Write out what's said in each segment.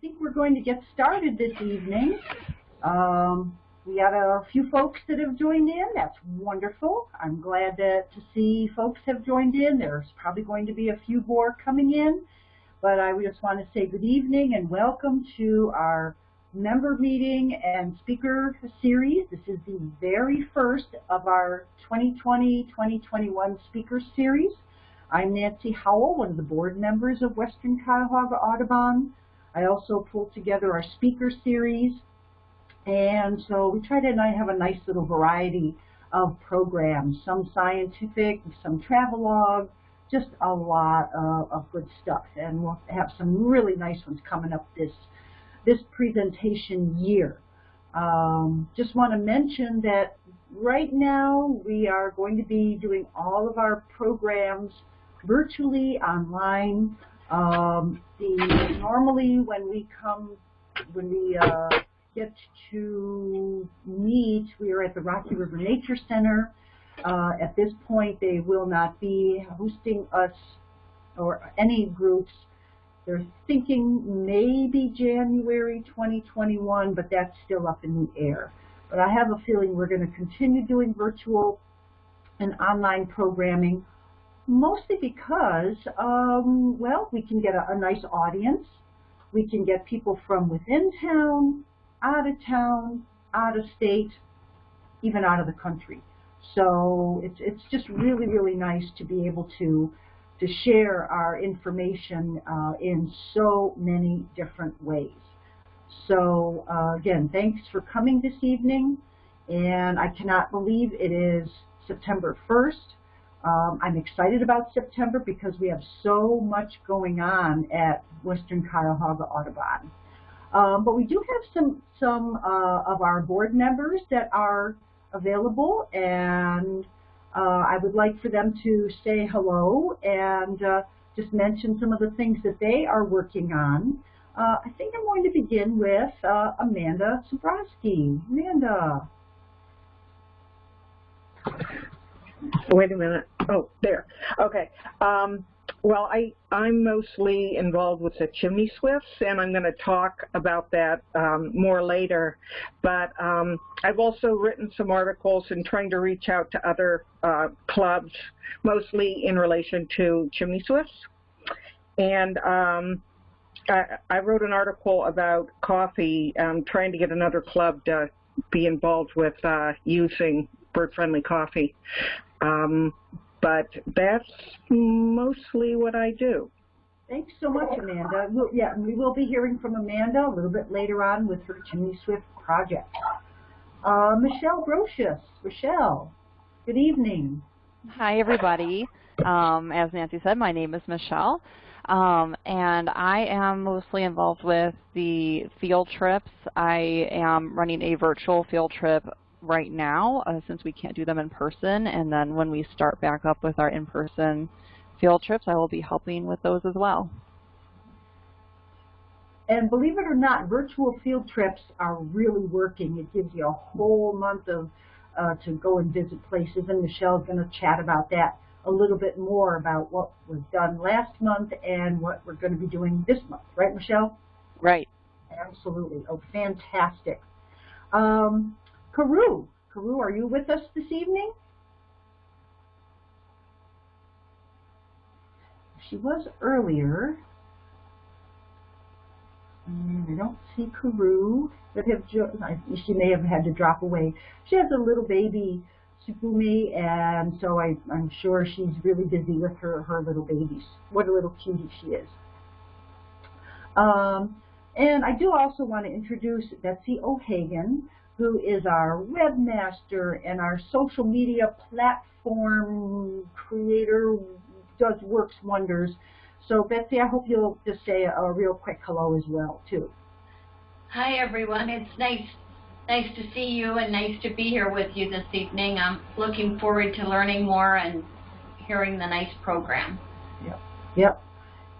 think we're going to get started this evening. Um, we have a few folks that have joined in. That's wonderful. I'm glad that, to see folks have joined in. There's probably going to be a few more coming in. But I just want to say good evening and welcome to our member meeting and speaker series. This is the very first of our 2020-2021 speaker series. I'm Nancy Howell, one of the board members of Western Cuyahoga Audubon. I also pulled together our speaker series. And so we try to have a nice little variety of programs, some scientific, some travelogue, just a lot of, of good stuff. And we'll have some really nice ones coming up this, this presentation year. Um, just want to mention that right now we are going to be doing all of our programs virtually online. Um, the normally when we come, when we uh, get to meet, we are at the Rocky River Nature Center. Uh, at this point, they will not be hosting us or any groups. They're thinking maybe January 2021, but that's still up in the air. But I have a feeling we're going to continue doing virtual and online programming mostly because, um, well, we can get a, a nice audience. We can get people from within town, out of town, out of state, even out of the country. So it's, it's just really, really nice to be able to, to share our information uh, in so many different ways. So uh, again, thanks for coming this evening. And I cannot believe it is September 1st. Um, I'm excited about September because we have so much going on at Western Cuyahoga Audubon. Um, but we do have some, some uh, of our board members that are available and uh, I would like for them to say hello and uh, just mention some of the things that they are working on. Uh, I think I'm going to begin with uh, Amanda Sobrowski. Amanda. Wait a minute. Oh, there. Okay. Um, well, I, I'm mostly involved with the chimney swifts, and I'm going to talk about that um, more later. But um, I've also written some articles and trying to reach out to other uh, clubs, mostly in relation to chimney swifts. And um, I, I, wrote an article about coffee, um, trying to get another club to be involved with uh, using bird-friendly coffee. Um, but that's mostly what I do. Thanks so much, Amanda. We'll, yeah, we will be hearing from Amanda a little bit later on with her Chimney Swift project. Uh, Michelle Brocious. Michelle, good evening. Hi, everybody. Um, as Nancy said, my name is Michelle. Um, and I am mostly involved with the field trips. I am running a virtual field trip right now uh, since we can't do them in person. And then when we start back up with our in-person field trips, I will be helping with those as well. And believe it or not, virtual field trips are really working. It gives you a whole month of uh, to go and visit places, and Michelle's going to chat about that a little bit more about what was done last month and what we're going to be doing this month. Right, Michelle? Right. Absolutely. Oh, fantastic. Um, Carew. Karu, are you with us this evening? She was earlier. And I don't see Karu, but have she may have had to drop away. She has a little baby, Tsugumi, and so I, I'm sure she's really busy with her, her little babies. What a little cutie she is. Um, and I do also want to introduce Betsy O'Hagan, who is our webmaster and our social media platform creator, does works wonders. So Betsy, I hope you'll just say a, a real quick hello as well, too. Hi, everyone. It's nice nice to see you and nice to be here with you this evening. I'm looking forward to learning more and hearing the nice program. Yep. Yep.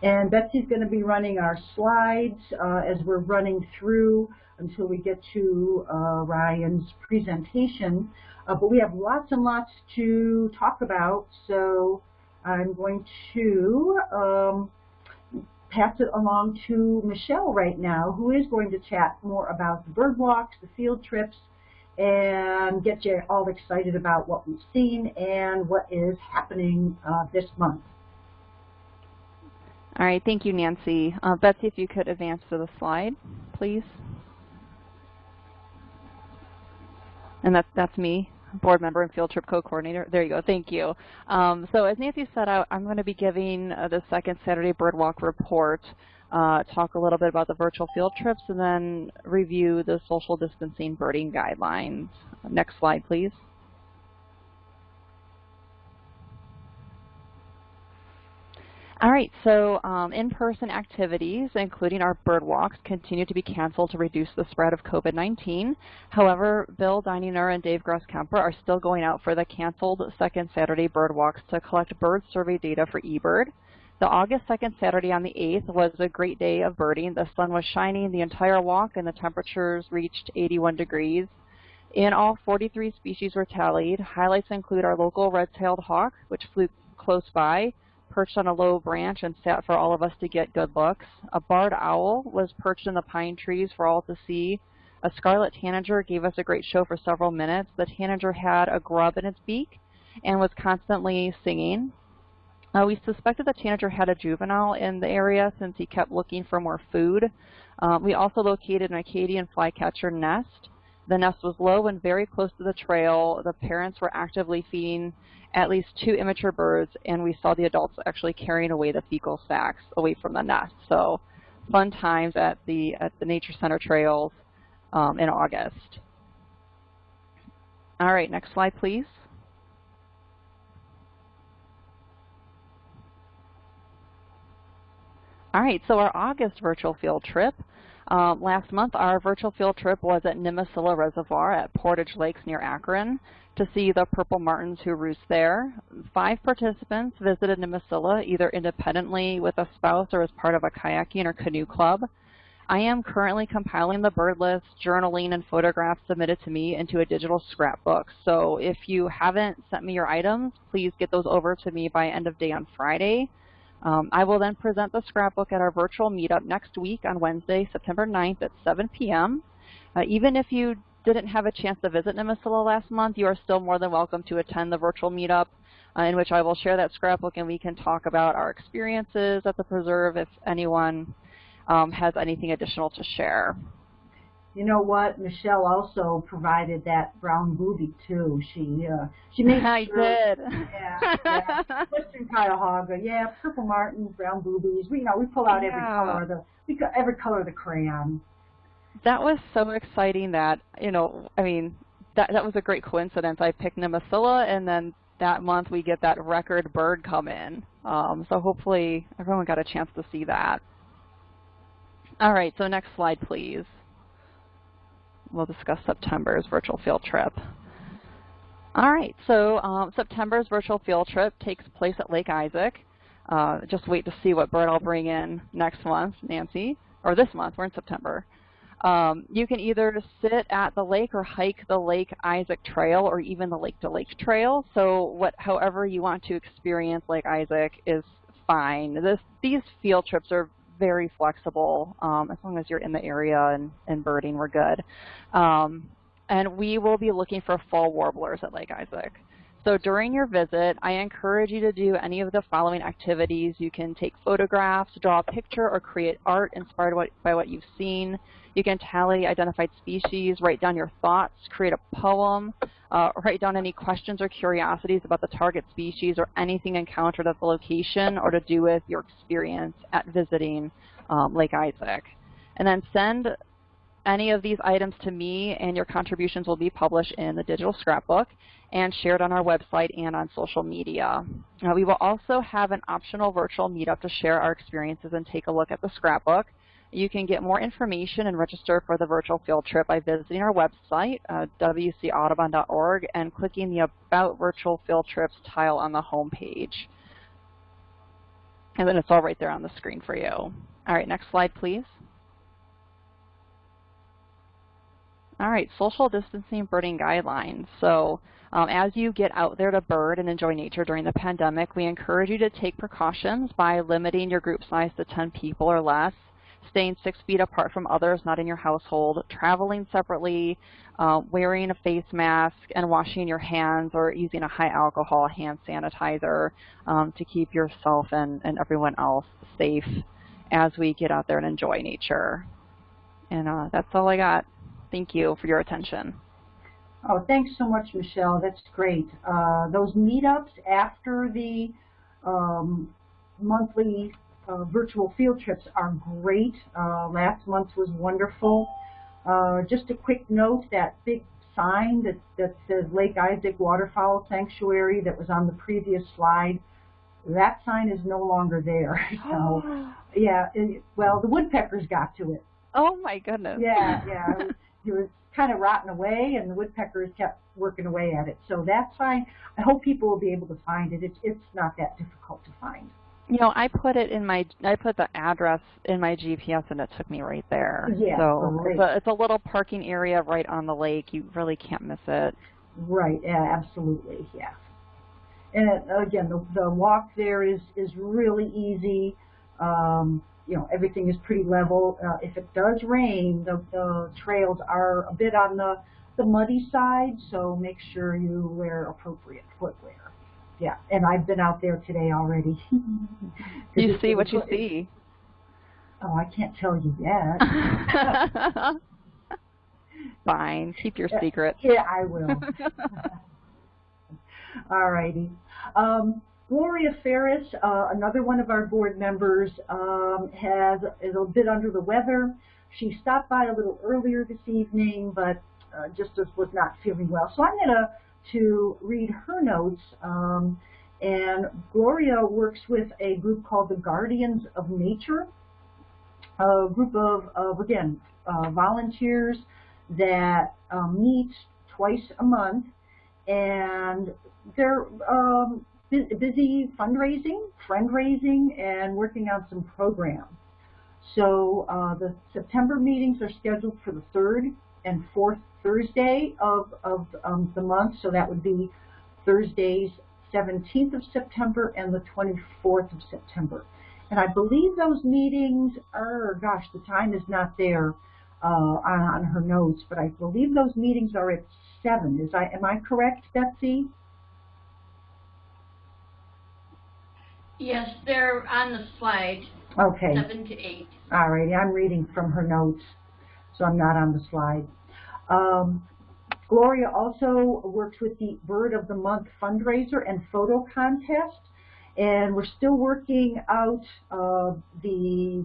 And Betsy's going to be running our slides uh, as we're running through until we get to uh, Ryan's presentation. Uh, but we have lots and lots to talk about, so I'm going to um, pass it along to Michelle right now, who is going to chat more about the bird walks, the field trips, and get you all excited about what we've seen and what is happening uh, this month. All right, thank you, Nancy. Uh, Betsy, if you could advance to the slide, please. And that's, that's me, board member and field trip co-coordinator. There you go, thank you. Um, so as Nancy said, out, I, am going to be giving uh, the second Saturday Birdwalk report, uh, talk a little bit about the virtual field trips, and then review the social distancing birding guidelines. Next slide, please. All right, so um, in-person activities, including our bird walks, continue to be canceled to reduce the spread of COVID-19. However, Bill Deininger and Dave Grosskemper are still going out for the canceled second Saturday bird walks to collect bird survey data for eBird. The August 2nd Saturday on the 8th was a great day of birding. The sun was shining the entire walk and the temperatures reached 81 degrees. In all, 43 species were tallied. Highlights include our local red-tailed hawk, which flew close by, perched on a low branch and sat for all of us to get good looks. A barred owl was perched in the pine trees for all to see. A scarlet tanager gave us a great show for several minutes. The tanager had a grub in its beak and was constantly singing. Uh, we suspected the tanager had a juvenile in the area since he kept looking for more food. Uh, we also located an Acadian flycatcher nest. The nest was low and very close to the trail. The parents were actively feeding at least two immature birds, and we saw the adults actually carrying away the fecal sacs away from the nest. So fun times at the, at the Nature Center trails um, in August. All right, next slide, please. All right, so our August virtual field trip um, last month, our virtual field trip was at Nimisila Reservoir at Portage Lakes near Akron to see the purple martins who roost there. Five participants visited Nimisila either independently with a spouse or as part of a kayaking or canoe club. I am currently compiling the bird list, journaling, and photographs submitted to me into a digital scrapbook. So if you haven't sent me your items, please get those over to me by end of day on Friday. Um, I will then present the scrapbook at our virtual meetup next week on Wednesday, September 9th at 7 p.m. Uh, even if you didn't have a chance to visit Nimisila last month, you are still more than welcome to attend the virtual meetup uh, in which I will share that scrapbook and we can talk about our experiences at the preserve if anyone um, has anything additional to share. You know what? Michelle also provided that brown booby too. She uh, she made I sure, did. Yeah, yeah. Western Cuyahoga, yeah, purple martins, brown boobies. We you know we pull out every color of the we got every color of the crayon. That was so exciting that, you know, I mean, that, that was a great coincidence. I picked Nimisila, and then that month we get that record bird come in. Um, so hopefully everyone got a chance to see that. All right, so next slide, please. We'll discuss September's virtual field trip. All right, so um, September's virtual field trip takes place at Lake Isaac. Uh, just wait to see what bird I'll bring in next month, Nancy, or this month, we're in September. Um, you can either sit at the lake or hike the Lake Isaac Trail or even the Lake to Lake Trail. So what, however you want to experience Lake Isaac is fine. This, these field trips are very flexible. Um, as long as you're in the area and, and birding, we're good. Um, and we will be looking for fall warblers at Lake Isaac. So during your visit, I encourage you to do any of the following activities. You can take photographs, draw a picture, or create art inspired by what you've seen. You can tally identified species, write down your thoughts, create a poem, uh, write down any questions or curiosities about the target species or anything encountered at the location or to do with your experience at visiting um, Lake Isaac. And then send any of these items to me and your contributions will be published in the digital scrapbook and shared on our website and on social media. Uh, we will also have an optional virtual meetup to share our experiences and take a look at the scrapbook. You can get more information and register for the virtual field trip by visiting our website, uh, wcaudubon.org, and clicking the About Virtual Field Trips tile on the home page. And then it's all right there on the screen for you. All right, next slide, please. All right, social distancing birding guidelines. So um, as you get out there to bird and enjoy nature during the pandemic, we encourage you to take precautions by limiting your group size to 10 people or less, staying six feet apart from others not in your household, traveling separately, uh, wearing a face mask, and washing your hands or using a high alcohol hand sanitizer um, to keep yourself and, and everyone else safe as we get out there and enjoy nature. And uh, that's all I got. Thank you for your attention. Oh, thanks so much, Michelle. That's great. Uh, those meetups after the um, monthly uh, virtual field trips are great. Uh, last month was wonderful. Uh, just a quick note, that big sign that, that says Lake Isaac Waterfowl Sanctuary that was on the previous slide, that sign is no longer there. so, yeah, it, well, the woodpeckers got to it. Oh my goodness. Yeah, yeah. It was, it was kind of rotting away, and the woodpeckers kept working away at it. So that's fine. I hope people will be able to find it. It's it's not that difficult to find. You know, I put it in my, I put the address in my GPS and it took me right there. Yeah, so it's a, it's a little parking area right on the lake. You really can't miss it. Right. Yeah. Absolutely. Yeah. And again, the the walk there is is really easy. Um, you know, everything is pretty level. Uh, if it does rain, the, the trails are a bit on the, the muddy side, so make sure you wear appropriate footwear. Yeah, and I've been out there today already. You see what you see. Oh, I can't tell you yet. Fine, keep your secret. yeah, I will. All righty. Um, Gloria Ferris, uh, another one of our board members, um, has is a bit under the weather. She stopped by a little earlier this evening, but uh, just was not feeling well. So I'm going to to read her notes. Um, and Gloria works with a group called the Guardians of Nature, a group of, of again, uh, volunteers that um, twice a month, and they're um, busy fundraising, friend raising, and working on some programs. So uh, the September meetings are scheduled for the third and fourth Thursday of, of um, the month, so that would be Thursdays 17th of September and the 24th of September. And I believe those meetings are, gosh, the time is not there uh, on, on her notes, but I believe those meetings are at 7. Is I, am I correct, Betsy? Yes, they're on the slide, Okay. seven to eight. All righty, I'm reading from her notes, so I'm not on the slide. Um, Gloria also works with the Bird of the Month fundraiser and photo contest, and we're still working out uh, the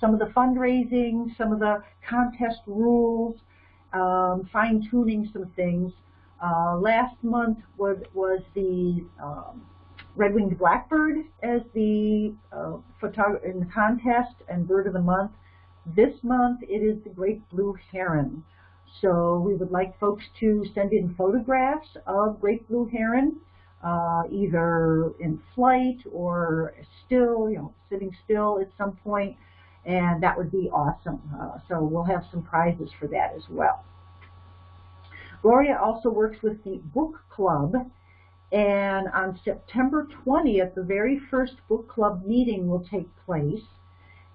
some of the fundraising, some of the contest rules, um, fine-tuning some things. Uh, last month was was the um, red-winged blackbird as the uh, photog- in the contest and bird of the month. This month it is the great blue heron. So we would like folks to send in photographs of great blue heron, uh, either in flight or still, you know, sitting still at some point, and that would be awesome. Uh, so we'll have some prizes for that as well. Gloria also works with the book club, and on September 20th, the very first book club meeting will take place.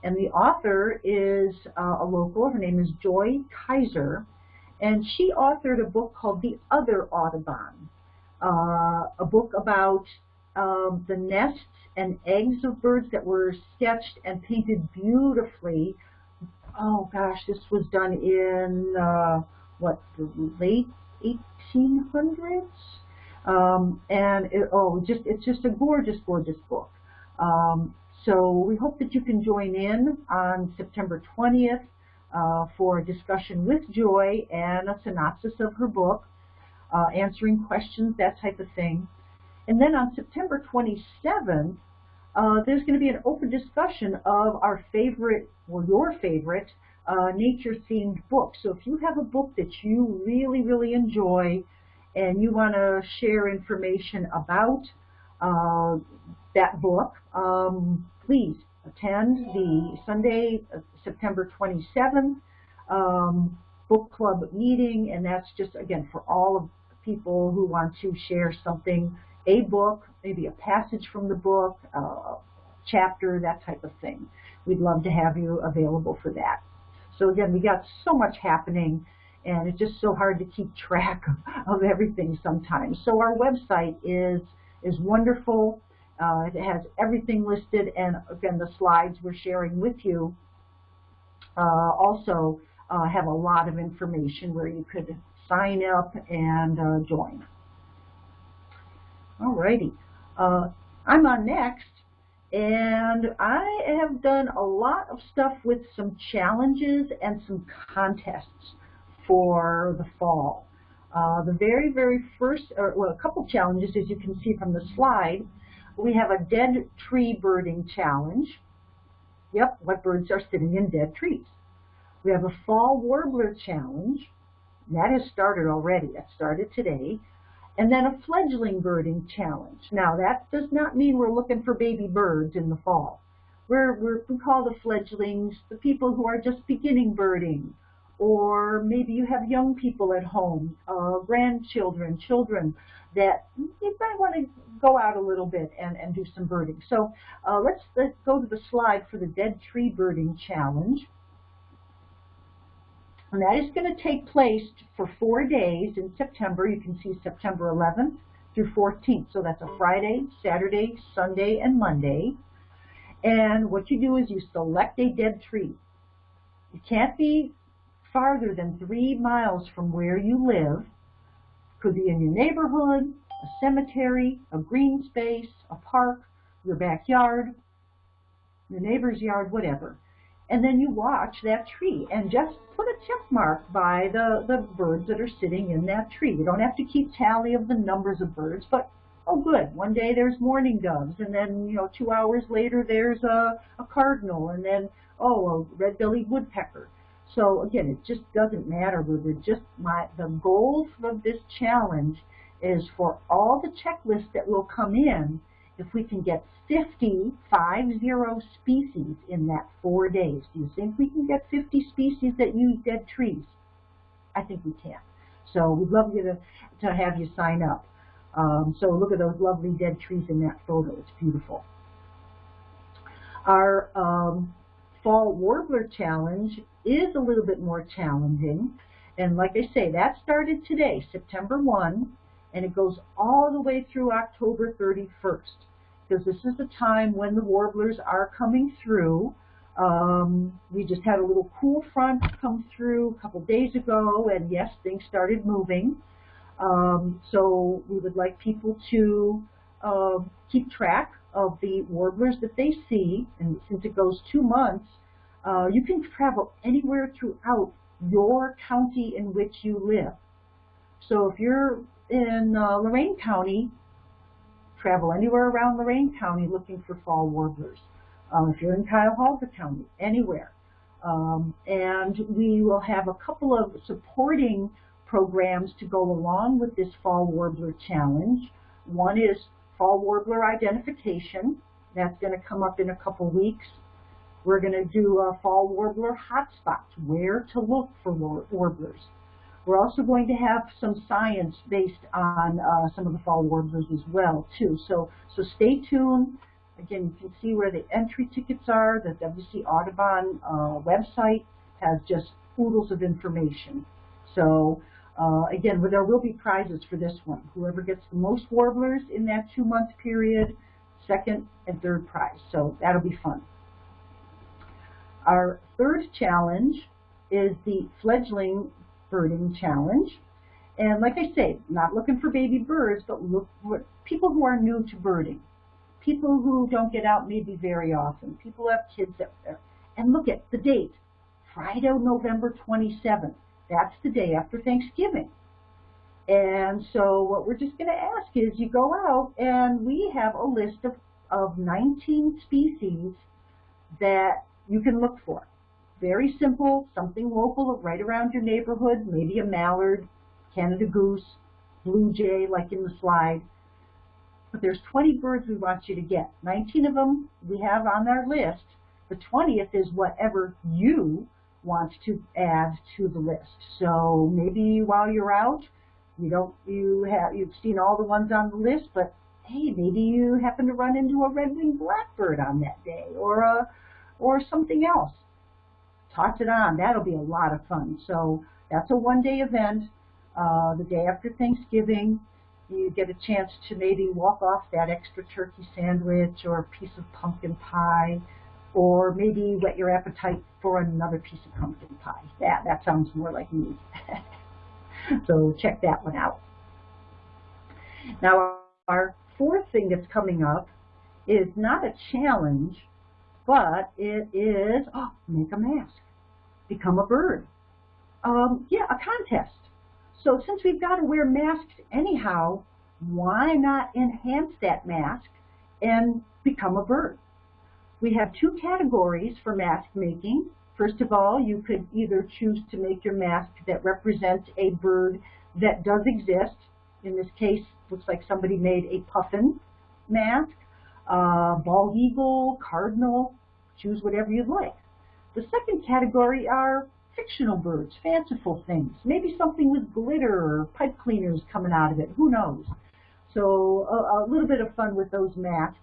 And the author is uh, a local. Her name is Joy Kiser. And she authored a book called The Other Audubon, uh, a book about um, the nests and eggs of birds that were sketched and painted beautifully. Oh gosh, this was done in, uh, what, the late 1800s? Um, and it, oh, just it's just a gorgeous, gorgeous book. Um, so we hope that you can join in on September 20th uh, for a discussion with Joy and a synopsis of her book, uh, answering questions, that type of thing. And then on September 27th, uh, there's going to be an open discussion of our favorite, or your favorite, uh, nature-themed book. So if you have a book that you really, really enjoy and you want to share information about uh, that book, um, please attend the Sunday, uh, September 27th um, book club meeting, and that's just, again, for all of people who want to share something, a book, maybe a passage from the book, a chapter, that type of thing. We'd love to have you available for that. So again, we got so much happening and it's just so hard to keep track of everything sometimes. So our website is is wonderful. Uh, it has everything listed, and again, the slides we're sharing with you uh, also uh, have a lot of information where you could sign up and uh, join. Alrighty, uh, I'm on next, and I have done a lot of stuff with some challenges and some contests for the fall. Uh, the very, very first, or well, a couple challenges, as you can see from the slide. We have a dead tree birding challenge. Yep, what birds are sitting in dead trees. We have a fall warbler challenge. That has started already. That started today. And then a fledgling birding challenge. Now, that does not mean we're looking for baby birds in the fall. We're, we're, we call the fledglings the people who are just beginning birding or maybe you have young people at home, uh, grandchildren, children that you might want to go out a little bit and, and do some birding. So uh, let's, let's go to the slide for the Dead Tree Birding Challenge. And that is going to take place for four days in September. You can see September 11th through 14th. So that's a Friday, Saturday, Sunday, and Monday. And what you do is you select a dead tree. It can't be farther than three miles from where you live, could be in your neighborhood, a cemetery, a green space, a park, your backyard, your neighbor's yard, whatever. And then you watch that tree and just put a check mark by the, the birds that are sitting in that tree. You don't have to keep tally of the numbers of birds, but oh good, one day there's mourning doves, and then, you know, two hours later there's a, a cardinal, and then, oh, a red-bellied woodpecker. So again, it just doesn't matter whether just my the goal of this challenge is for all the checklists that will come in, if we can get 50, five zero species in that four days. Do you think we can get 50 species that use dead trees? I think we can. So we'd love you to, to have you sign up. Um, so look at those lovely dead trees in that photo. It's beautiful. Our um, Fall Warbler Challenge is a little bit more challenging. And like I say, that started today, September 1, and it goes all the way through October 31st. Because this is the time when the warblers are coming through. Um, we just had a little cool front come through a couple days ago, and yes, things started moving. Um, so we would like people to uh, keep track of the warblers that they see, and since it goes two months, uh, you can travel anywhere throughout your county in which you live. So if you're in uh, Lorain County, travel anywhere around Lorain County looking for fall warblers. Um, if you're in Cuyahoga County, anywhere. Um, and we will have a couple of supporting programs to go along with this Fall Warbler Challenge. One is Fall Warbler Identification. That's going to come up in a couple weeks. We're going to do a fall warbler hotspots, where to look for warblers. We're also going to have some science based on uh, some of the fall warblers as well, too. So, so stay tuned. Again, you can see where the entry tickets are. The WC Audubon uh, website has just oodles of information. So, uh, again, there will be prizes for this one. Whoever gets the most warblers in that two-month period, second and third prize. So that'll be fun. Our third challenge is the fledgling birding challenge. And like I say, not looking for baby birds, but look for people who are new to birding. People who don't get out maybe very often. People who have kids up there. And look at the date, Friday, November 27th. That's the day after Thanksgiving. And so what we're just going to ask is you go out and we have a list of, of 19 species that you can look for. Very simple, something local right around your neighborhood, maybe a mallard, Canada goose, blue jay like in the slide. But there's 20 birds we want you to get. 19 of them we have on our list. The 20th is whatever you wants to add to the list. So maybe while you're out, you don't you have you've seen all the ones on the list, but hey, maybe you happen to run into a red-winged blackbird on that day, or a or something else. Toss it on. That'll be a lot of fun. So that's a one-day event. Uh, the day after Thanksgiving, you get a chance to maybe walk off that extra turkey sandwich or a piece of pumpkin pie, or maybe whet your appetite for another piece of pumpkin pie. That that sounds more like me. so check that one out. Now our fourth thing that's coming up is not a challenge, but it is oh, make a mask, become a bird. Um, yeah, a contest. So since we've got to wear masks anyhow, why not enhance that mask and become a bird? We have two categories for mask making. First of all, you could either choose to make your mask that represents a bird that does exist. In this case, looks like somebody made a puffin mask, uh, bald eagle, cardinal, choose whatever you'd like. The second category are fictional birds, fanciful things, maybe something with glitter or pipe cleaners coming out of it, who knows. So a, a little bit of fun with those masks.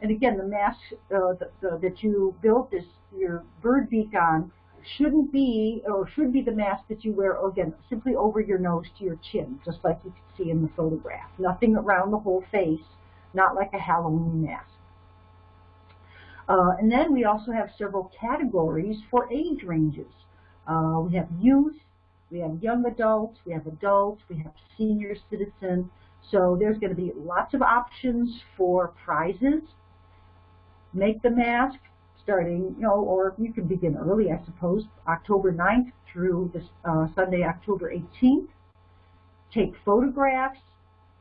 And again, the mask uh, the, the, that you built this your bird beak on shouldn't be, or should be the mask that you wear, again, simply over your nose to your chin, just like you can see in the photograph. Nothing around the whole face, not like a Halloween mask. Uh, and then we also have several categories for age ranges. Uh, we have youth, we have young adults, we have adults, we have senior citizens. So there's going to be lots of options for prizes. Make the mask starting, you know, or you can begin early, I suppose, October 9th through this, uh, Sunday, October 18th. Take photographs,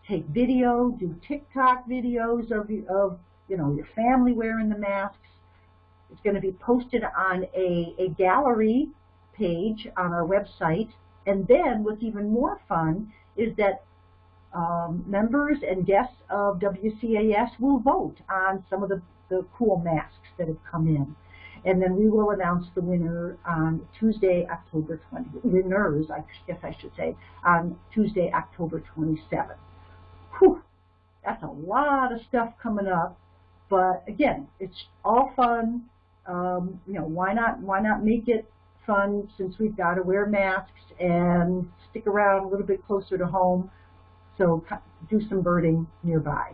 take video, do TikTok videos of, of you know, your family wearing the masks. It's going to be posted on a, a gallery page on our website. And then what's even more fun is that um, members and guests of WCAS will vote on some of the, the cool masks that have come in. And then we will announce the winner on Tuesday, October 20, winners, I guess I should say, on Tuesday, October 27th. Whew, that's a lot of stuff coming up. But again, it's all fun. Um, you know, why not, why not make it fun since we've got to wear masks and stick around a little bit closer to home. So do some birding nearby.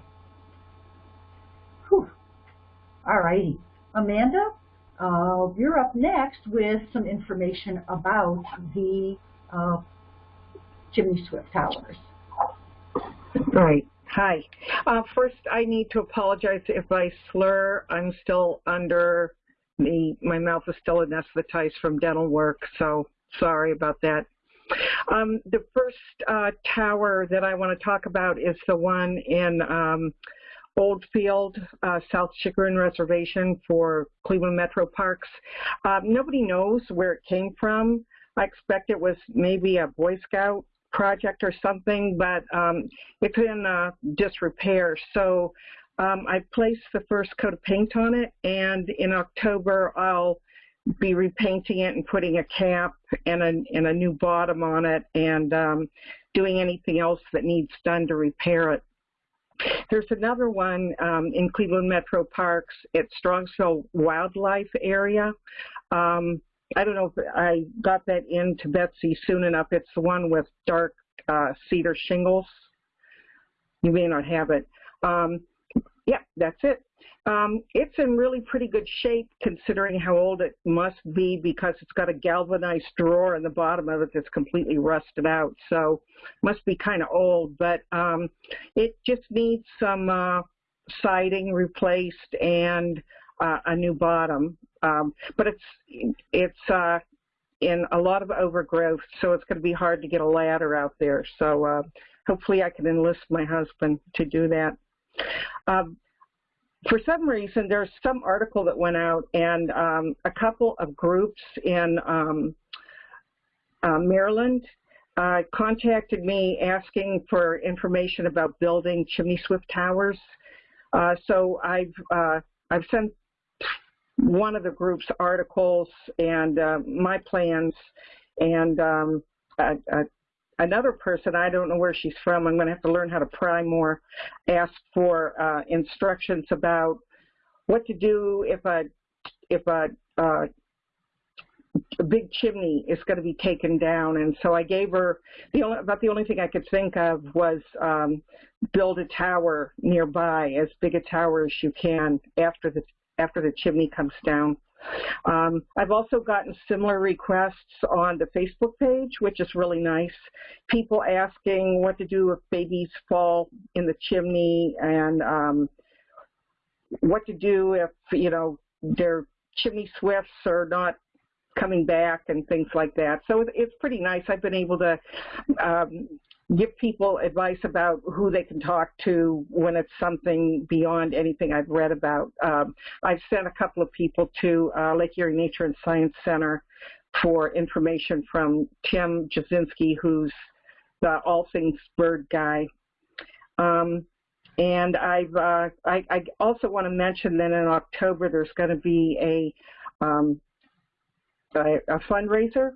Whew. All righty. Amanda, uh, you're up next with some information about the uh, swift towers. Right. Hi. Uh, first, I need to apologize if I slur. I'm still under the, my mouth is still anesthetized from dental work, so sorry about that. Um, the first uh, tower that I want to talk about is the one in um, Oldfield, uh, South Chagrin Reservation for Cleveland Metro Parks. Uh, nobody knows where it came from. I expect it was maybe a Boy Scout project or something, but um, it's in uh, disrepair. So um, I placed the first coat of paint on it, and in October I'll be repainting it and putting a cap and a, and a new bottom on it and um, doing anything else that needs done to repair it. There's another one um, in Cleveland Metro Parks at Strongsville Wildlife Area. Um, I don't know if I got that into Betsy soon enough. It's the one with dark uh, cedar shingles. You may not have it. Um, yeah, that's it. Um, it's in really pretty good shape considering how old it must be because it's got a galvanized drawer in the bottom of it that's completely rusted out. So must be kind of old, but um, it just needs some uh, siding replaced and uh, a new bottom. Um, but it's it's uh, in a lot of overgrowth, so it's going to be hard to get a ladder out there. So uh, hopefully I can enlist my husband to do that. Um, for some reason, there's some article that went out, and um, a couple of groups in um, uh, Maryland uh, contacted me asking for information about building chimney swift towers. Uh, so I've uh, I've sent one of the group's articles and uh, my plans, and um, a, a, another person, I don't know where she's from, I'm going to have to learn how to pry more, asked for uh, instructions about what to do if a if a, uh, a big chimney is going to be taken down. And so I gave her the only about the only thing I could think of was um, build a tower nearby, as big a tower as you can after the after the chimney comes down. Um, I've also gotten similar requests on the Facebook page, which is really nice. People asking what to do if babies fall in the chimney and um, what to do if, you know, their chimney swifts are not coming back and things like that. So it's pretty nice. I've been able to um, give people advice about who they can talk to when it's something beyond anything I've read about. Um, I've sent a couple of people to uh, Lake Erie Nature and Science Center for information from Tim Jasinski, who's the All Things Bird guy. Um, and I've, uh, I, I, also want to mention that in October there's going to be a, um, a, a fundraiser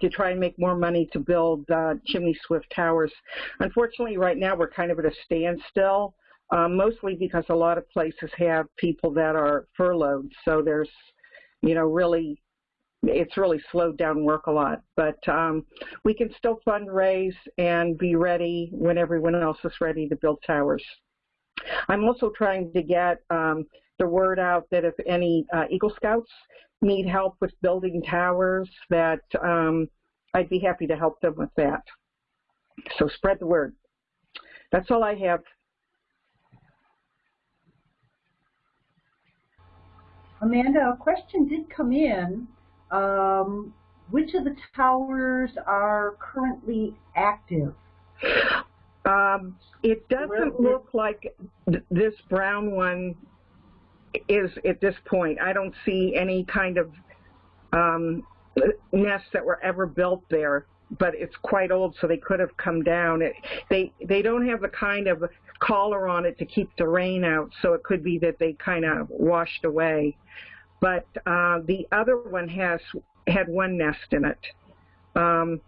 to try and make more money to build uh, chimney swift towers. Unfortunately, right now we're kind of at a standstill, um, mostly because a lot of places have people that are furloughed. So there's, you know, really, it's really slowed down work a lot. But um, we can still fundraise and be ready when everyone else is ready to build towers. I'm also trying to get um, the word out that if any uh, Eagle Scouts need help with building towers, that um, I'd be happy to help them with that. So spread the word. That's all I have. Amanda, a question did come in. Um, which of the towers are currently active? Um, it doesn't look like th this brown one is at this point. I don't see any kind of um, nests that were ever built there, but it's quite old, so they could have come down. It, they they don't have the kind of collar on it to keep the rain out, so it could be that they kind of washed away. But uh, the other one has had one nest in it. Um,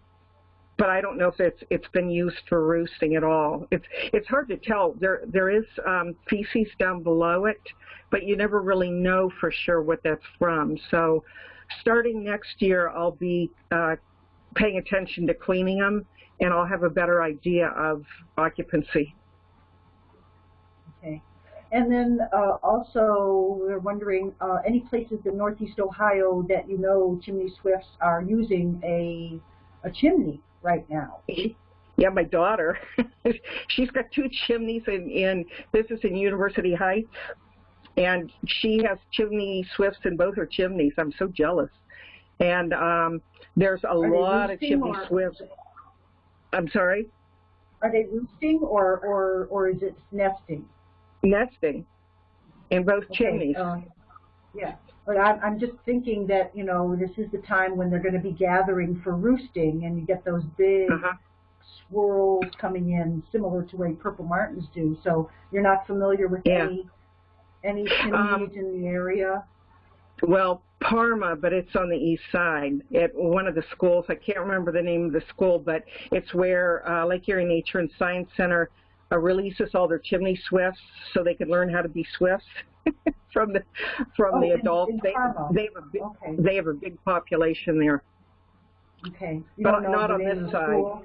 but I don't know if it's it's been used for roosting at all. It's it's hard to tell. There there is um, feces down below it, but you never really know for sure what that's from. So starting next year, I'll be uh, paying attention to cleaning them, and I'll have a better idea of occupancy. Okay. And then uh, also, we're wondering, uh, any places in Northeast Ohio that you know chimney swifts are using a, a chimney right now. Yeah, my daughter. She's got two chimneys in, in this is in University Heights, and she has chimney swifts in both her chimneys. I'm so jealous. And um, there's a Are lot of chimney swifts. I'm sorry. Are they roosting or or or is it nesting? Nesting in both okay, chimneys. Uh, yeah. But I'm, I'm just thinking that, you know, this is the time when they're going to be gathering for roosting, and you get those big uh -huh. swirls coming in, similar to way purple martins do. So you're not familiar with yeah. any any chimneys um, in the area? Well, Parma, but it's on the east side at one of the schools. I can't remember the name of the school, but it's where uh, Lake Erie Nature and Science Center uh, releases all their chimney swifts so they can learn how to be swifts from the from oh, the adults. They they have a big, okay. they have a big population there. Okay. You but not on this side. School?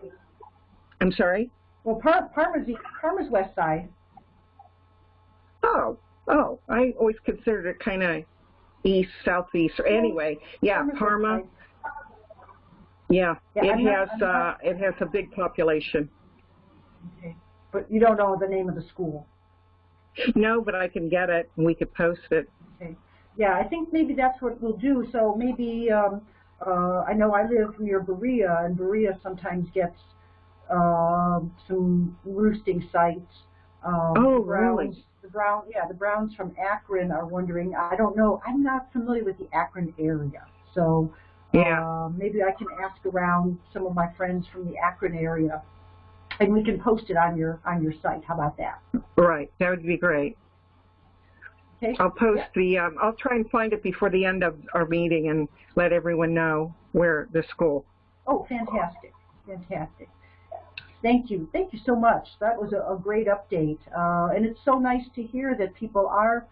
I'm sorry. Well, Par Parma's Parma's west side. Oh, oh, I always considered it kind of east, southeast. Or anyway, yeah, Parma's Parma. Yeah, yeah, it I'm has not, uh, it has a big population. Okay, but you don't know the name of the school. No, but I can get it and we could post it. Okay. Yeah, I think maybe that's what we'll do. So maybe um, uh, I know I live near Berea, and Berea sometimes gets uh, some roosting sites. Um, oh, the Browns, really? The Brown, yeah, the Browns from Akron are wondering. I don't know. I'm not familiar with the Akron area, so yeah. uh, maybe I can ask around some of my friends from the Akron area and we can post it on your on your site. How about that? Right, that would be great. Okay. I'll post the, um, I'll try and find it before the end of our meeting and let everyone know where the school. Oh, fantastic, fantastic. Thank you, thank you so much. That was a, a great update, uh, and it's so nice to hear that people are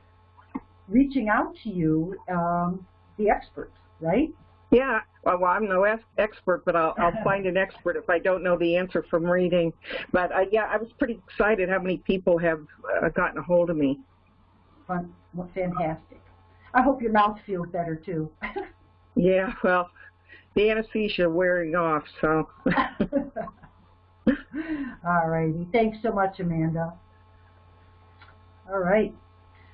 reaching out to you, um, the experts, right? Yeah, well, well I'm no expert, but I'll, I'll find an expert if I don't know the answer from reading. But uh, yeah, I was pretty excited how many people have uh, gotten a hold of me. Fun, well, fantastic. I hope your mouth feels better too. yeah, well, the anesthesia wearing off, so. All righty. Thanks so much, Amanda. All right.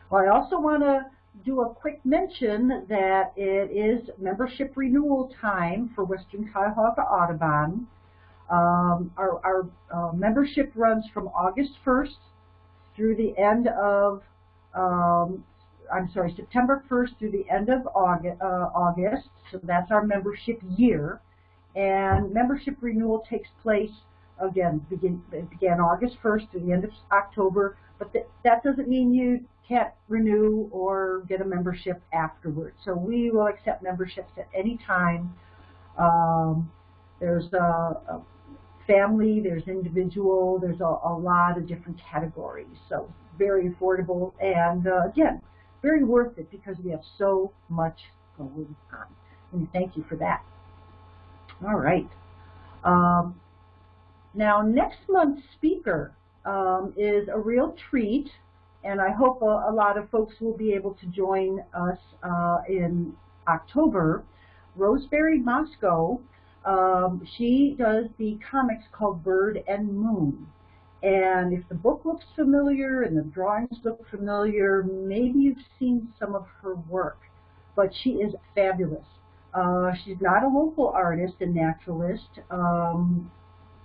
Well, I also want to do a quick mention that it is membership renewal time for Western Cuyahoga Audubon. Um, our, our uh, membership runs from August 1st through the end of, um, I'm sorry, September 1st through the end of August, uh, August. So that's our membership year. And membership renewal takes place again, begin, began August 1st to the end of October, but th that doesn't mean you can't renew or get a membership afterwards. So we will accept memberships at any time. Um, there's a, a, family, there's individual, there's a, a, lot of different categories. So very affordable and uh, again, very worth it because we have so much going on. And thank you for that. All right. Um, now, next month's speaker um, is a real treat, and I hope a, a, lot of folks will be able to join us uh, in October. Rosemary Mosco, um, she does the comics called Bird and Moon. And if the book looks familiar and the drawings look familiar, maybe you've seen some of her work. But she is fabulous. Uh, she's not a local artist and naturalist. Um,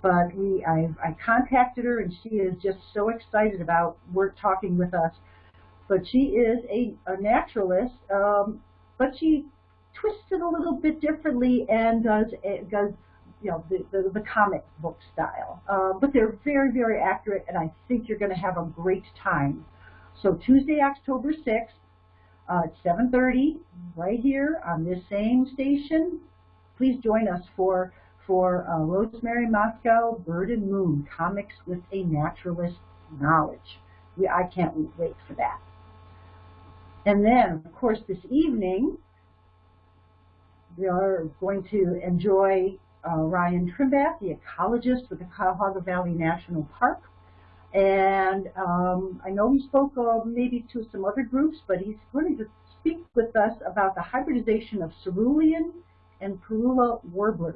but we I, I contacted her and she is just so excited about work talking with us. But she is a, a naturalist, um, but she twists it a little bit differently and does does you know the, the, the comic book style. Uh, but they're very very accurate, and I think you're going to have a great time. So Tuesday, October 6th uh, at 7:30, right here on this same station. Please join us for for uh, Rosemary Mosco, Bird and Moon, Comics with a Naturalist Knowledge. We, I can't wait for that. And then, of course, this evening, we are going to enjoy uh, Ryan Trimbath, the ecologist with the Cuyahoga Valley National Park. And um, I know he spoke uh, maybe to some other groups, but he's going to speak with us about the hybridization of cerulean and parula warblers.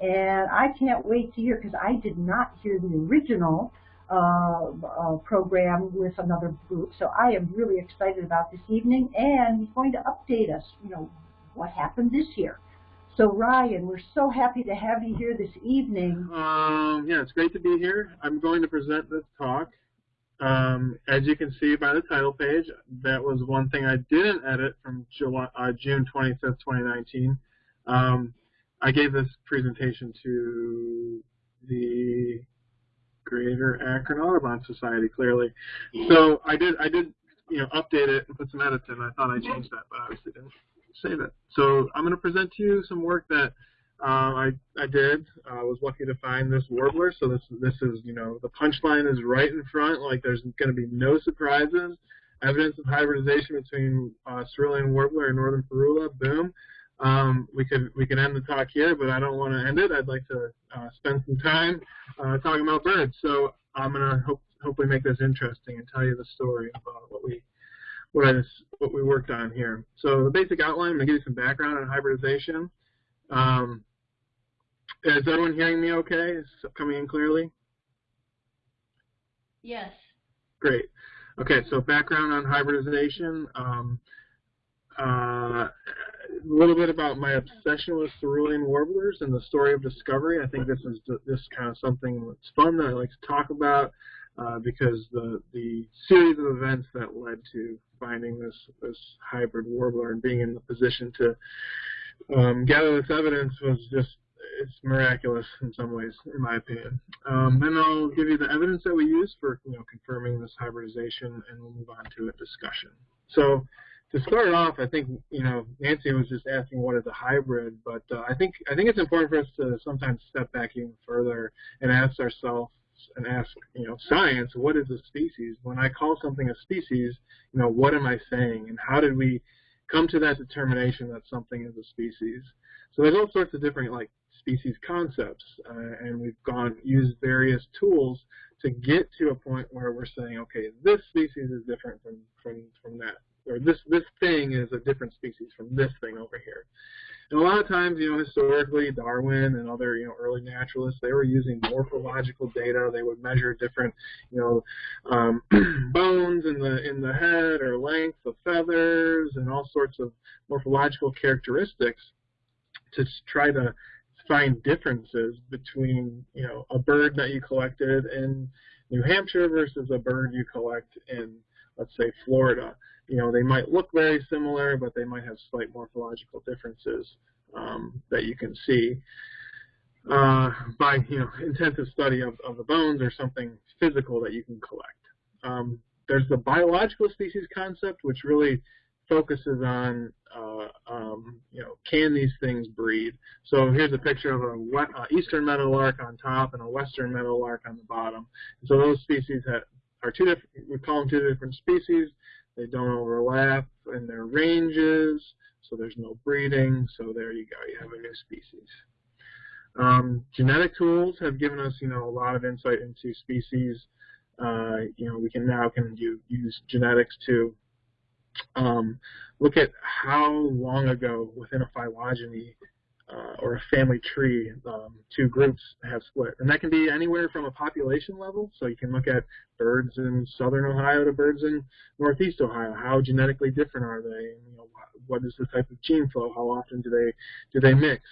And I can't wait to hear, because I did not hear the original uh, uh, program with another group. So I am really excited about this evening, and he's going to update us, you know, what happened this year. So Ryan, we're so happy to have you here this evening. Um, yeah, it's great to be here. I'm going to present this talk. Um, as you can see by the title page, that was one thing I didn't edit from July, uh, June 25th, 2019. Um, I gave this presentation to the Greater Akron Audubon Society, clearly. So I did, I did, you know, update it and put some edits in. I thought I changed that, but I obviously didn't say that. So I'm going to present to you some work that uh, I I did. I was lucky to find this warbler. So this this is, you know, the punchline is right in front. Like there's going to be no surprises. Evidence of hybridization between uh, cerulean warbler and northern parula. Boom. Um, we could we could end the talk here, but I don't want to end it. I'd like to uh, spend some time uh, talking about birds. So I'm gonna hope, hopefully make this interesting and tell you the story about what we what I what we worked on here. So the basic outline. I'm gonna give you some background on hybridization. Um, is everyone hearing me okay? Is it coming in clearly? Yes. Great. Okay, so background on hybridization. Um, uh, a little bit about my obsession with cerulean warblers and the story of discovery. I think this is this kind of something that's fun that I like to talk about uh, because the the series of events that led to finding this this hybrid warbler and being in the position to um, gather this evidence was just it's miraculous in some ways, in my opinion. Um, then I'll give you the evidence that we use for you know confirming this hybridization, and we'll move on to a discussion. So to start off, I think you know Nancy was just asking what is a hybrid, but uh, I think I think it's important for us to sometimes step back even further and ask ourselves and ask you know science, what is a species? When I call something a species, you know what am I saying, and how did we come to that determination that something is a species? So there's all sorts of different like species concepts, uh, and we've gone used various tools to get to a point where we're saying, okay, this species is different from from from that or this this thing is a different species from this thing over here. And a lot of times, you know, historically, Darwin and other, you know, early naturalists, they were using morphological data. They would measure different, you know, um, bones in the in the head or length of feathers and all sorts of morphological characteristics to try to find differences between, you know, a bird that you collected in New Hampshire versus a bird you collect in, let's say, Florida you know, they might look very similar, but they might have slight morphological differences um, that you can see uh, by, you know, intensive study of, of the bones or something physical that you can collect. Um, there's the biological species concept, which really focuses on, uh, um, you know, can these things breed? So here's a picture of a uh, eastern meadowlark on top and a western meadowlark on the bottom. so those species have, are two different, we call them two different species. They don't overlap in their ranges, so there's no breeding. So there you go, you have a new species. Um, genetic tools have given us, you know, a lot of insight into species. Uh, you know, we can now can do, use genetics to um, look at how long ago within a phylogeny uh, or a family tree, um, two groups have split. And that can be anywhere from a population level. So you can look at birds in southern Ohio to birds in northeast Ohio. How genetically different are they? You know, what is the type of gene flow? How often do they do they mix?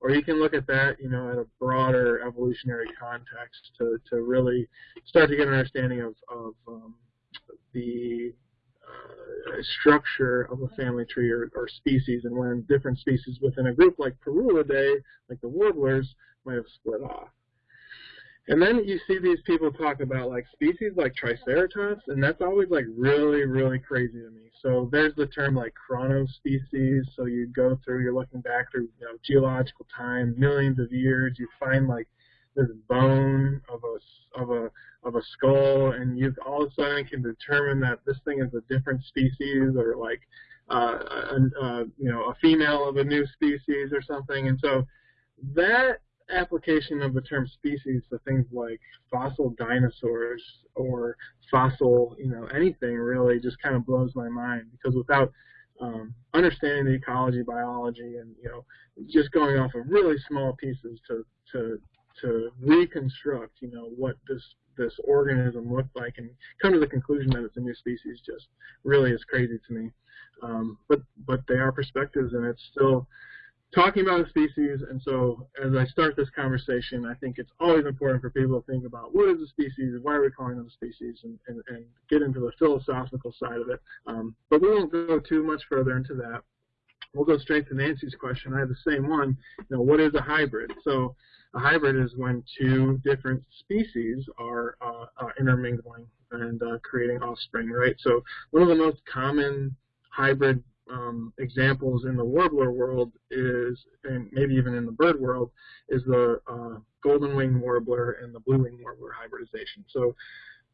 Or you can look at that, you know, at a broader evolutionary context to, to really start to get an understanding of, of um, the Uh, structure of a family tree or, or, species, and when different species within a group like Parulidae, like the warblers, might have split off. And then you see these people talk about like species like Triceratops, and that's always like really, really crazy to me. So there's the term like chronospecies. So you go through, you're looking back through you know, geological time, millions of years. You find like this bone of a of a of a skull, and you all of a sudden can determine that this thing is a different species, or like uh, a, a, you know a female of a new species or something. And so that application of the term species to things like fossil dinosaurs or fossil, you know, anything really just kind of blows my mind because without um, understanding the ecology, biology, and you know, just going off of really small pieces to to to reconstruct, you know, what this this organism looked like and come to the conclusion that it's a new species just really is crazy to me. Um, but but they are perspectives, and it's still talking about a species. And so as I start this conversation, I think it's always important for people to think about what is a species, and why are we calling them a species, and, and, and get into the philosophical side of it. Um, but we won't go too much further into that. We'll go straight to Nancy's question. I have the same one. You know, what is a hybrid? So a hybrid is when two different species are uh, uh, intermingling and uh, creating offspring, right? So one of the most common hybrid um, examples in the warbler world is, and maybe even in the bird world, is the uh, golden wing warbler and the blue wing warbler hybridization. So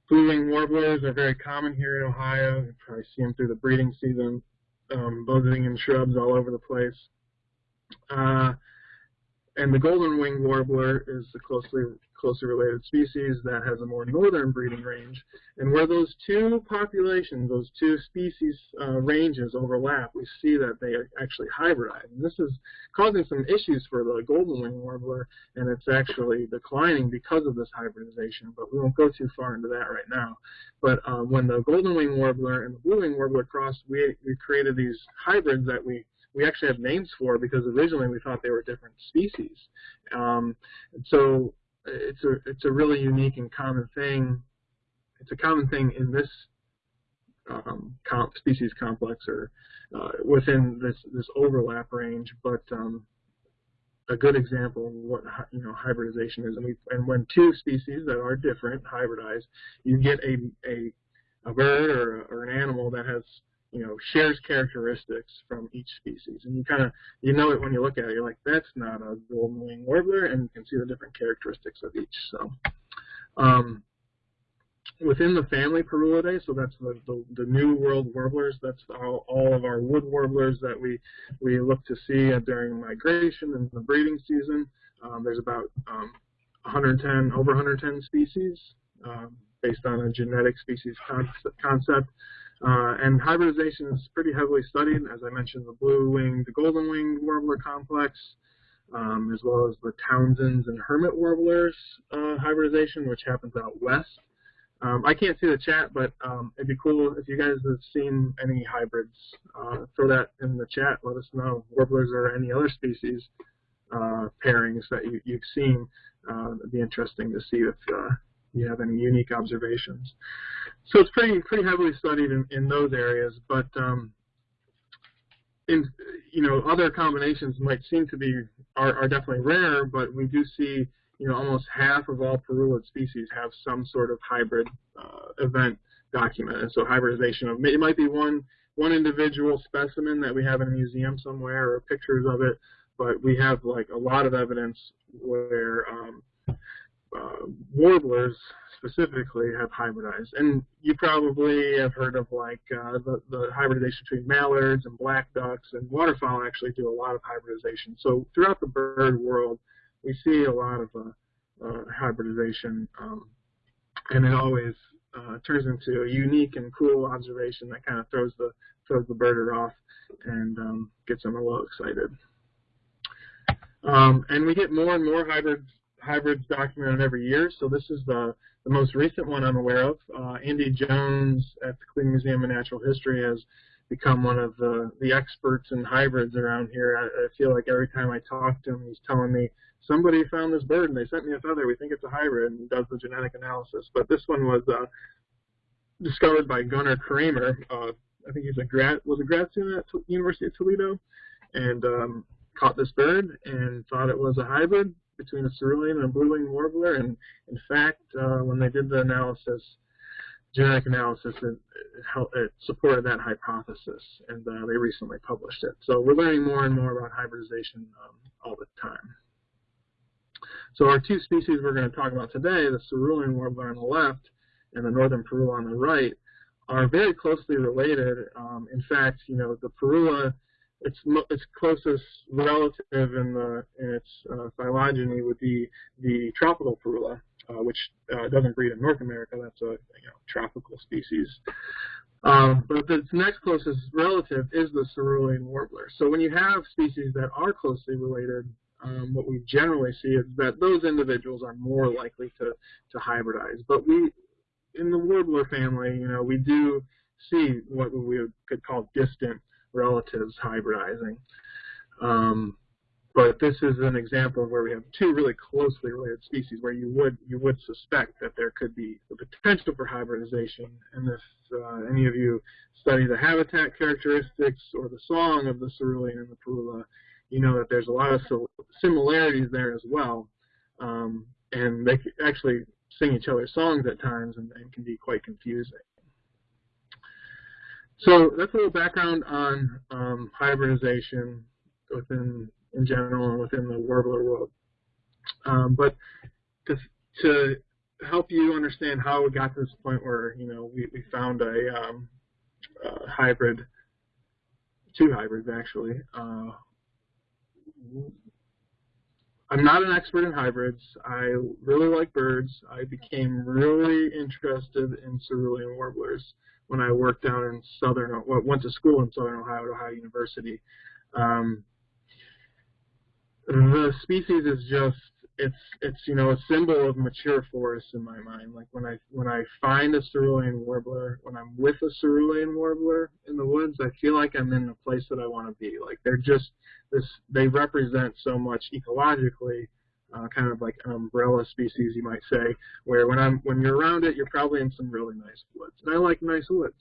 blue wing warblers are very common here in Ohio. You probably see them through the breeding season, um, buzzing in shrubs all over the place. Uh, and the golden winged warbler is the closely closely related species that has a more northern breeding range. And where those two populations, those two species uh, ranges overlap, we see that they actually hybridize. And this is causing some issues for the golden winged warbler, and it's actually declining because of this hybridization. But we won't go too far into that right now. But uh, when the golden winged warbler and the blue winged warbler crossed, we, we created these hybrids that we we actually have names for because originally we thought they were different species. Um, so it's a it's a really unique and common thing. It's a common thing in this um, comp species complex or uh, within this this overlap range, but um, a good example of what you know hybridization is. And we and when two species that are different hybridize, you get a a, a bird or, or an animal that has you know shares characteristics from each species, and you kind of you know it when you look at it. You're like, that's not a golden wing warbler, and you can see the different characteristics of each. So. Um, within the family Parulidae, so that's the, the, the, New World warblers, that's all, all, of our wood warblers that we, we look to see during migration and the breeding season. Um, there's about um, 110, over 110 species um, based on a genetic species concept. Uh, and hybridization is pretty heavily studied, as I mentioned, the blue-winged, the golden-winged warbler complex, um, as well as the Townsend's and hermit warblers uh, hybridization, which happens out west. Um, I can't see the chat, but um, it'd be cool if you guys have seen any hybrids. Uh, throw that in the chat. Let us know. Warblers or any other species uh, pairings that you, have seen. Uh, it'd be interesting to see if uh, you have any unique observations. So it's pretty pretty heavily studied in, in those areas, but um, in you know other combinations might seem to be are, are definitely rare, but we do see you know, almost half of all parulid species have some sort of hybrid uh, event documented. So hybridization of it might be one one individual specimen that we have in a museum somewhere or pictures of it, but we have like a lot of evidence where um, uh, warblers specifically have hybridized. And you probably have heard of like uh, the, the hybridization between mallards and black ducks and waterfowl actually do a lot of hybridization. So throughout the bird world, we see a lot of uh, uh, hybridization, um, and it always uh, turns into a unique and cool observation that kind of throws the throws the birder off and um, gets them a little excited. Um, and we get more and more hybrids hybrids documented every year. So this is the the most recent one I'm aware of. Uh, Andy Jones at the Cleveland Museum of Natural History has become one of the, the experts in hybrids around here. I, I feel like every time I talk to him, he's telling me somebody found this bird and they sent me a feather. We think it's a hybrid and does the genetic analysis. But this one was uh, discovered by Gunnar Kramer. Uh, I think he's a grad was a grad student at T University of Toledo, and um, caught this bird and thought it was a hybrid between a cerulean and a blue-winged warbler. And in fact, uh, when they did the analysis, genetic analysis, it, it, it supported that hypothesis, and uh, they recently published it. So we're learning more and more about hybridization um, all the time. So our two species we're going to talk about today, the cerulean warbler on the left and the northern parula on the right, are very closely related. Um, in fact, you know, the parula, its its closest relative in the in its uh, phylogeny would be the tropical parula, uh, which uh, doesn't breed in North America. That's a you know, tropical species. Um, but its next closest relative is the cerulean warbler. So when you have species that are closely related, um, what we generally see is that those individuals are more likely to, to hybridize. But we, in the warbler family, you know, we do see what we could call distant relatives hybridizing. Um, but this is an example where we have two really closely related species where you would you would suspect that there could be the potential for hybridization. And if uh, any of you study the habitat characteristics or the song of the cerulean and the parula, you know that there's a lot of similarities there as well. Um, and they actually sing each other's songs at times and, and, can be quite confusing. So that's a little background on um, hybridization within in general and within the warbler world. Um, but to, to help you understand how we got to this point where you know we, we found a, um, a hybrid, two hybrids actually, uh, I'm not an expert in hybrids. I really like birds. I became really interested in cerulean warblers when I worked down in southern, well, went to school in southern Ohio at Ohio University. Um, the species is just it's it's you know a symbol of mature forests in my mind. Like when I when I find a cerulean warbler, when I'm with a cerulean warbler in the woods, I feel like I'm in the place that I want to be. Like they're just this they represent so much ecologically, uh, kind of like an umbrella species you might say, where when I'm when you're around it, you're probably in some really nice woods. And I like nice woods.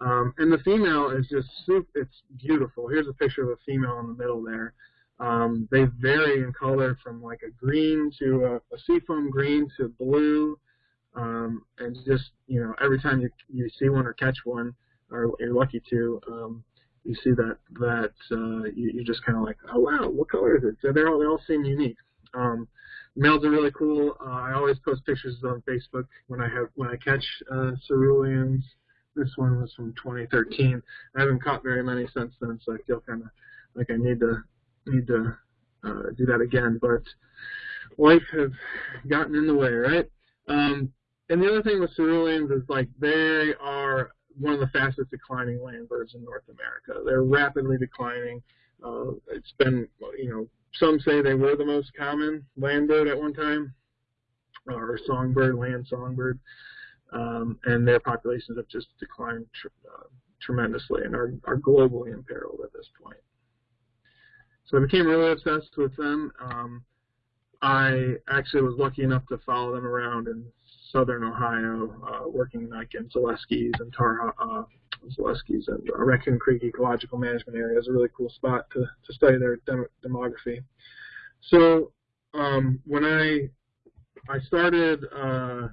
Um, and the female is just super, it's beautiful. Here's a picture of a female in the middle there. Um, they vary in color from like a green to a, a seafoam green to blue, um, and just you know every time you you see one or catch one, or you're lucky to, um, you see that that uh, you, you're just kind of like, oh wow, what color is it? So they're all they all seem unique. Um, males are really cool. Uh, I always post pictures on Facebook when I have when I catch uh, ceruleans. This one was from 2013. I haven't caught very many since then, so I feel kind of like I need to need to uh, do that again. But life has gotten in the way, right? Um, and the other thing with ceruleans is like they are one of the fastest declining land birds in North America. They're rapidly declining. Uh, it's been, you know, some say they were the most common land bird at one time, or songbird, land songbird, um, and their populations have just declined tr uh, tremendously and are, are globally imperiled at this point. So I became really obsessed with them. Um, I actually was lucky enough to follow them around in southern Ohio, uh, working like in Zaleski's and Tar uh, Zaleski's and Raccoon Creek Ecological Management Area is a really cool spot to, to study their dem demography. So um, when I I started uh,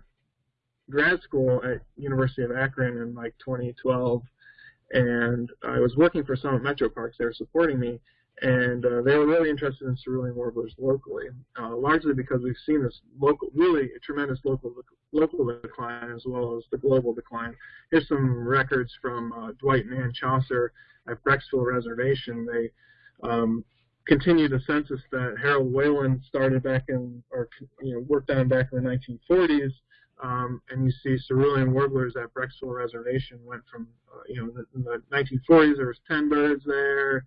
grad school at University of Akron in like 2012, and I was working for Summit Metro Parks. They were supporting me, and uh, they were really interested in cerulean warblers locally, uh, largely because we've seen this local, really a tremendous local local decline as well as the global decline. Here's some records from uh, Dwight and Ann Chasar at Brecksville Reservation. They um, continued a census that Harold Wayland started back in, or you know, worked on back in the 1940s. Um, and you see cerulean warblers at Brecksville Reservation went from, uh, you know, in the 1940s there was 10 birds there,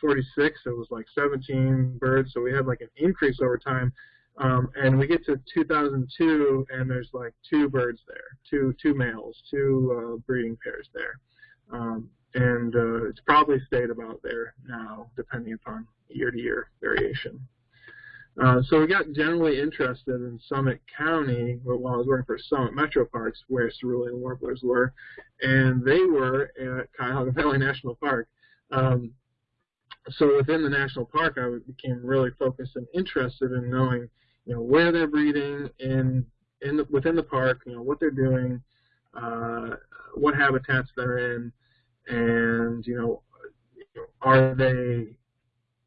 46, it was like 17 birds, so we had like an increase over time. Um, and we get to 2002, and there's like two birds there, two two males, two uh, breeding pairs there, um, and uh, it's probably stayed about there now, depending upon year-to-year variation. Uh, so we got generally interested in Summit County while I was working for Summit Metro Parks, where cerulean warblers were, and they were at Cuyahoga Valley National Park. Um, so within the national park, I became really focused and interested in knowing, you know, where they're breeding in in the, within the park, you know, what they're doing, uh, what habitats they're in, and you know, are they,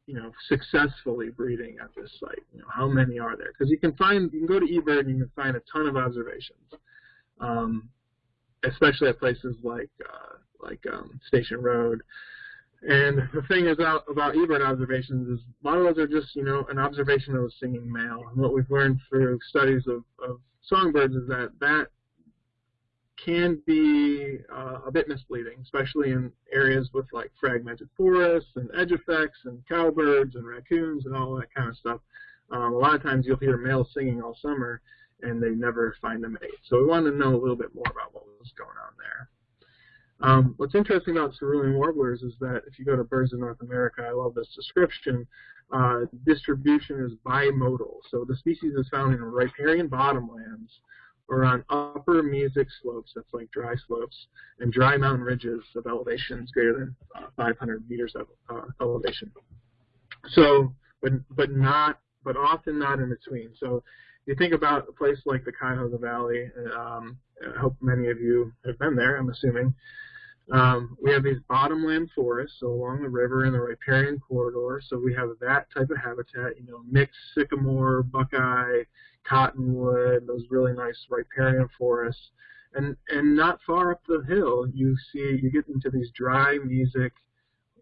you know, successfully breeding at this site? You know, how many are there? Because you can find, you can go to eBird and you can find a ton of observations, um, especially at places like uh, like um, Station Road. And the thing is about, about eBird observations is a lot of those are just, you know, an observation of a singing male. And what we've learned through studies of, of songbirds is that that can be uh, a bit misleading, especially in areas with like fragmented forests and edge effects and cowbirds and raccoons and all that kind of stuff. Um, a lot of times you'll hear males singing all summer and they never find a mate. So we wanted to know a little bit more about what was going on there. Um, what's interesting about cerulean warblers is that if you go to Birds of North America, I love this description, uh, distribution is bimodal. So the species is found in riparian bottomlands or on upper mesic slopes, that's like dry slopes, and dry mountain ridges of elevations greater than uh, 500 meters of uh, elevation. So, but, but not, but often not in between. So you think about a place like the Cuyahoga Valley, um, I hope many of you have been there, I'm assuming. Um, we have these bottomland forests, so along the river in the riparian corridor, so we have that type of habitat, you know, mixed sycamore, buckeye, cottonwood, those really nice riparian forests. And, and not far up the hill, you see, you get into these dry mesic,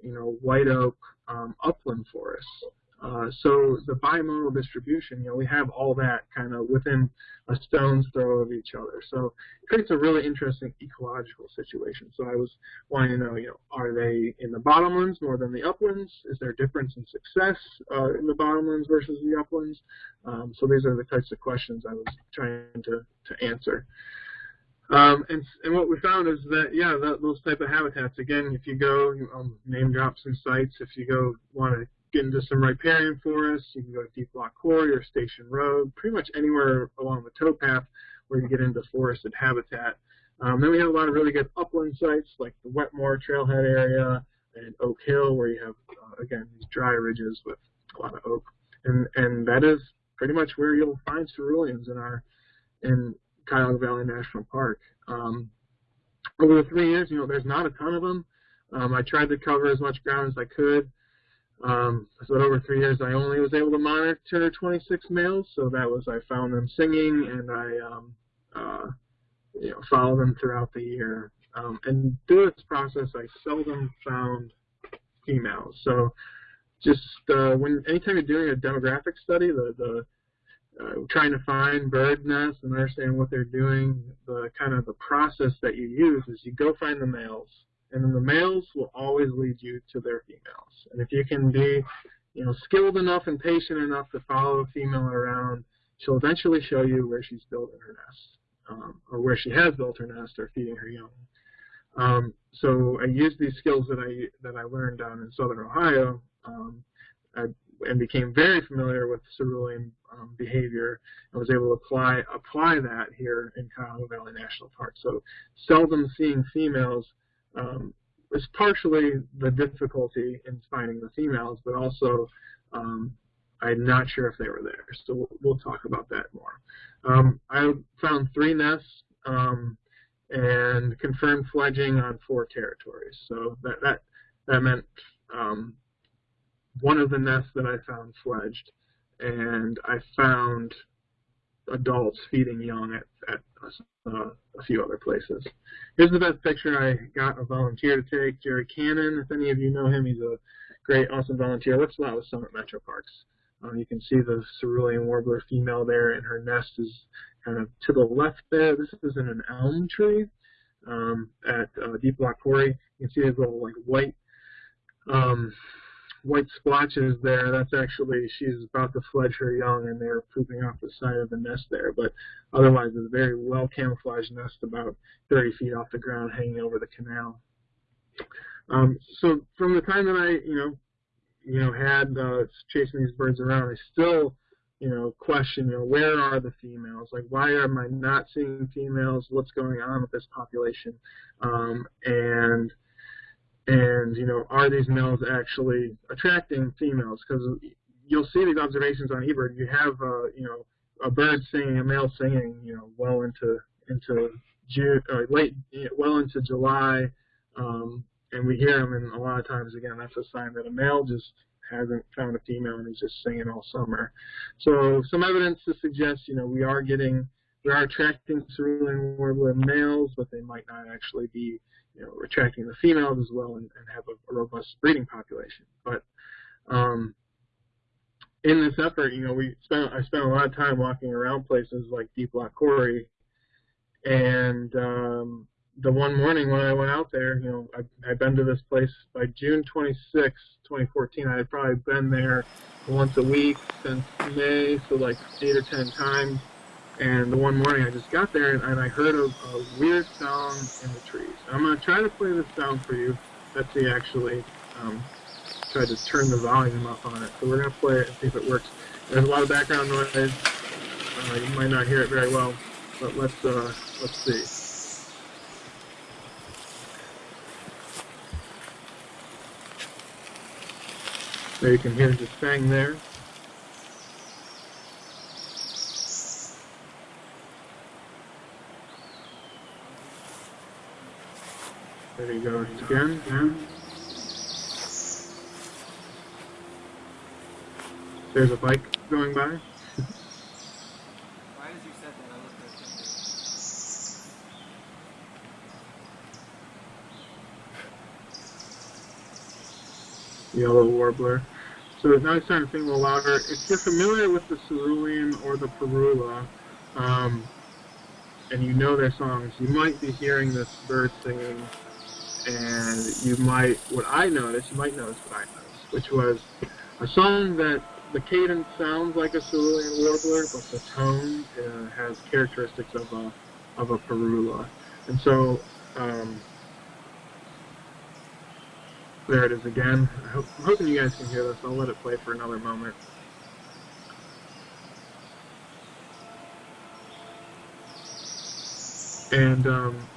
you know, white oak um, upland forests. Uh, so the bimodal distribution, you know, we have all that kind of within a stone's throw of each other. So it creates a really interesting ecological situation. So I was wanting to know, you know, are they in the bottomlands more than the uplands? Is there a difference in success uh, in the bottomlands versus the uplands? Um, so these are the types of questions I was trying to, to answer. Um, and, and what we found is that, yeah, that, those type of habitats, again, if you go, um, name drop some sites, if you go want to get into some riparian forests. You can go to Deep Lock Quarry or Station Road, pretty much anywhere along the towpath where you get into forested habitat. Um, then we have a lot of really good upland sites like the Wetmore Trailhead area and Oak Hill where you have, uh, again, these dry ridges with a lot of oak, and and that is pretty much where you'll find ceruleans in our in Cuyahoga Valley National Park. Um, over the three years, you know, there's not a ton of them. Um, I tried to cover as much ground as I could. Um, so over three years, I only was able to monitor 26 males. So that was I found them singing, and I um, uh, you know follow them throughout the year. Um, and through this process, I seldom found females. So just uh, when anytime you're doing a demographic study, the the uh, trying to find bird nests and understand what they're doing, the kind of the process that you use is you go find the males, and then the males will always lead you to their females. And if you can be, you know, skilled enough and patient enough to follow a female around, she'll eventually show you where she's building her nest, um, or where she has built her nest, or feeding her young. Um, so I used these skills that I that I learned down in southern Ohio. Um, I, and became very familiar with cerulean um, behavior and was able to apply apply that here in Cuyahoga Valley National Park. So seldom seeing females um, is partially the difficulty in finding the females, but also um, I'm not sure if they were there. So we'll, we'll talk about that more. Um, I found three nests um, and confirmed fledging on four territories. So that that that meant um, one of the nests that I found fledged, and I found adults feeding young at, at uh, a few other places. Here's the best picture I got a volunteer to take, Jerry Cannon. If any of you know him, he's a great, awesome volunteer. Works a lot with Summit Metro Parks. Um, you can see the cerulean warbler female there, and her nest is kind of to the left there. This is in an elm tree um, at uh, Deep Lock Quarry. You can see these little like white um, white splotches there, that's actually, she's about to fledge her young and they're pooping off the side of the nest there. But otherwise, it's a very well camouflaged nest about 30 feet off the ground hanging over the canal. Um, so from the time that I, you know, you know, had uh, chasing these birds around, I still, you know, question, you know, where are the females? Like, why am I not seeing females? What's going on with this population? Um, and and you know, are these males actually attracting females? Because you'll see these observations on eBird. You have, uh, you know, a bird singing, a male singing, you know, well into into June, or late, well into July, um, and we hear them. And a lot of times, again, that's a sign that a male just hasn't found a female and is just singing all summer. So some evidence to suggest, you know, we are getting, we are attracting cerulean warbler males, but they might not actually be you know, attracting the females as well and, and have a, a, robust breeding population. But um, in this effort, you know, we spent I spent a lot of time walking around places like Deep Lock Quarry, and um, the one morning when I went out there, you know, I had been to this place by June 26, 2014. I had probably been there once a week since May, so like eight or ten times. And the one morning I just got there and, and I heard a, a, weird sound in the trees. I'm going to try to play this sound for you. Betsy actually um, tried to turn the volume up on it. So we're going to play it and see if it works. There's a lot of background noise. Uh, you might not hear it very well, but let's, uh, let's see. There you can hear the bang there. There he goes again. Yeah. There's a bike going by. Right as you said that, I looked at it. Yellow warbler. So now it's starting to sing a little louder. If you're familiar with the cerulean or the parula, um, and you know their songs, you might be hearing this bird singing and you might, what I noticed, you might notice what I noticed, which was a song that the cadence sounds like a cerulean warbler, but the tone uh, has characteristics of a of a parula, and so um, there it is again. I am hoping you guys can hear this. I'll let it play for another moment. And um,